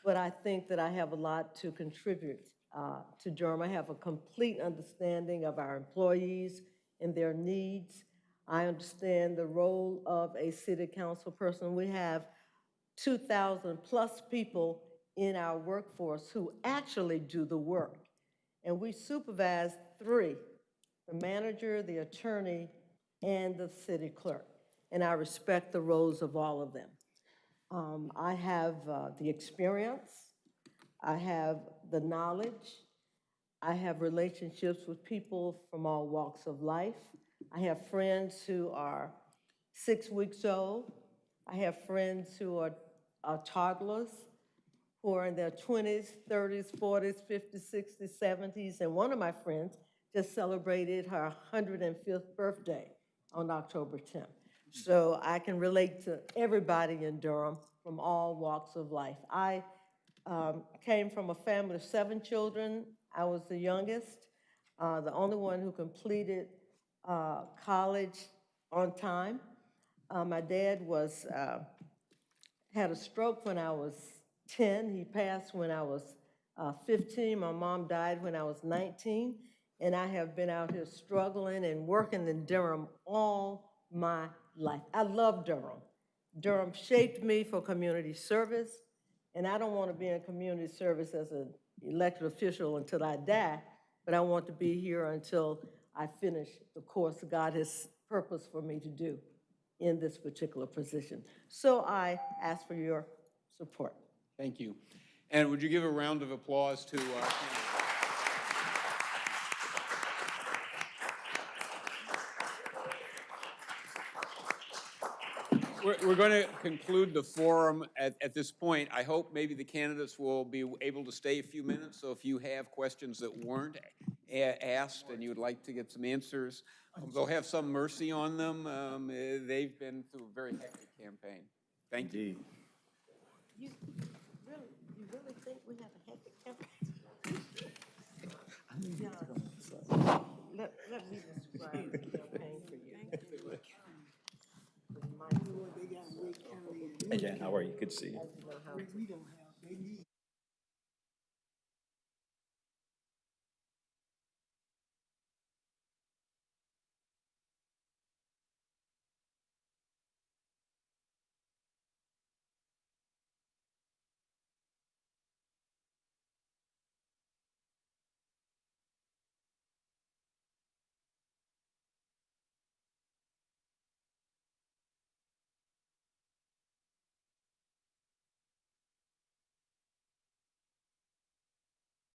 But I think that I have a lot to contribute uh, to Durham. I have a complete understanding of our employees and their needs. I understand the role of a city council person. We have 2,000-plus people in our workforce who actually do the work. And we supervise three, the manager, the attorney, and the city clerk. And I respect the roles of all of them. Um, I have uh, the experience, I have the knowledge, I have relationships with people from all walks of life. I have friends who are six weeks old. I have friends who are are toddlers, who are in their 20s, 30s, 40s, 50s, 60s, 70s. And one of my friends just celebrated her 105th birthday on October 10th. So I can relate to everybody in Durham from all walks of life. I um, came from a family of seven children. I was the youngest, uh, the only one who completed uh, college on time. Uh, My dad was, uh, had a stroke when I was 10. He passed when I was uh, 15. My mom died when I was 19. And I have been out here struggling and working in Durham all my life. I love Durham. Durham shaped me for community service, and I don't want to be in community service as an elected official until I die, but I want to be here until I finish the course God has purposed for me to do in this particular position. So I ask for your support. Thank you. And would you give a round of applause to our We're, we're going to conclude the forum at, at this point. I hope maybe the candidates will be able to stay a few minutes, so if you have questions that weren't a- asked and you would like to get some answers, um, they'll have some mercy on them. Um, eh, They've been through a very hectic campaign. Thank you. You really, you really think we have a hectic campaign? John, Let, let me describe the campaign for you. Jan, how are you? Good to see you.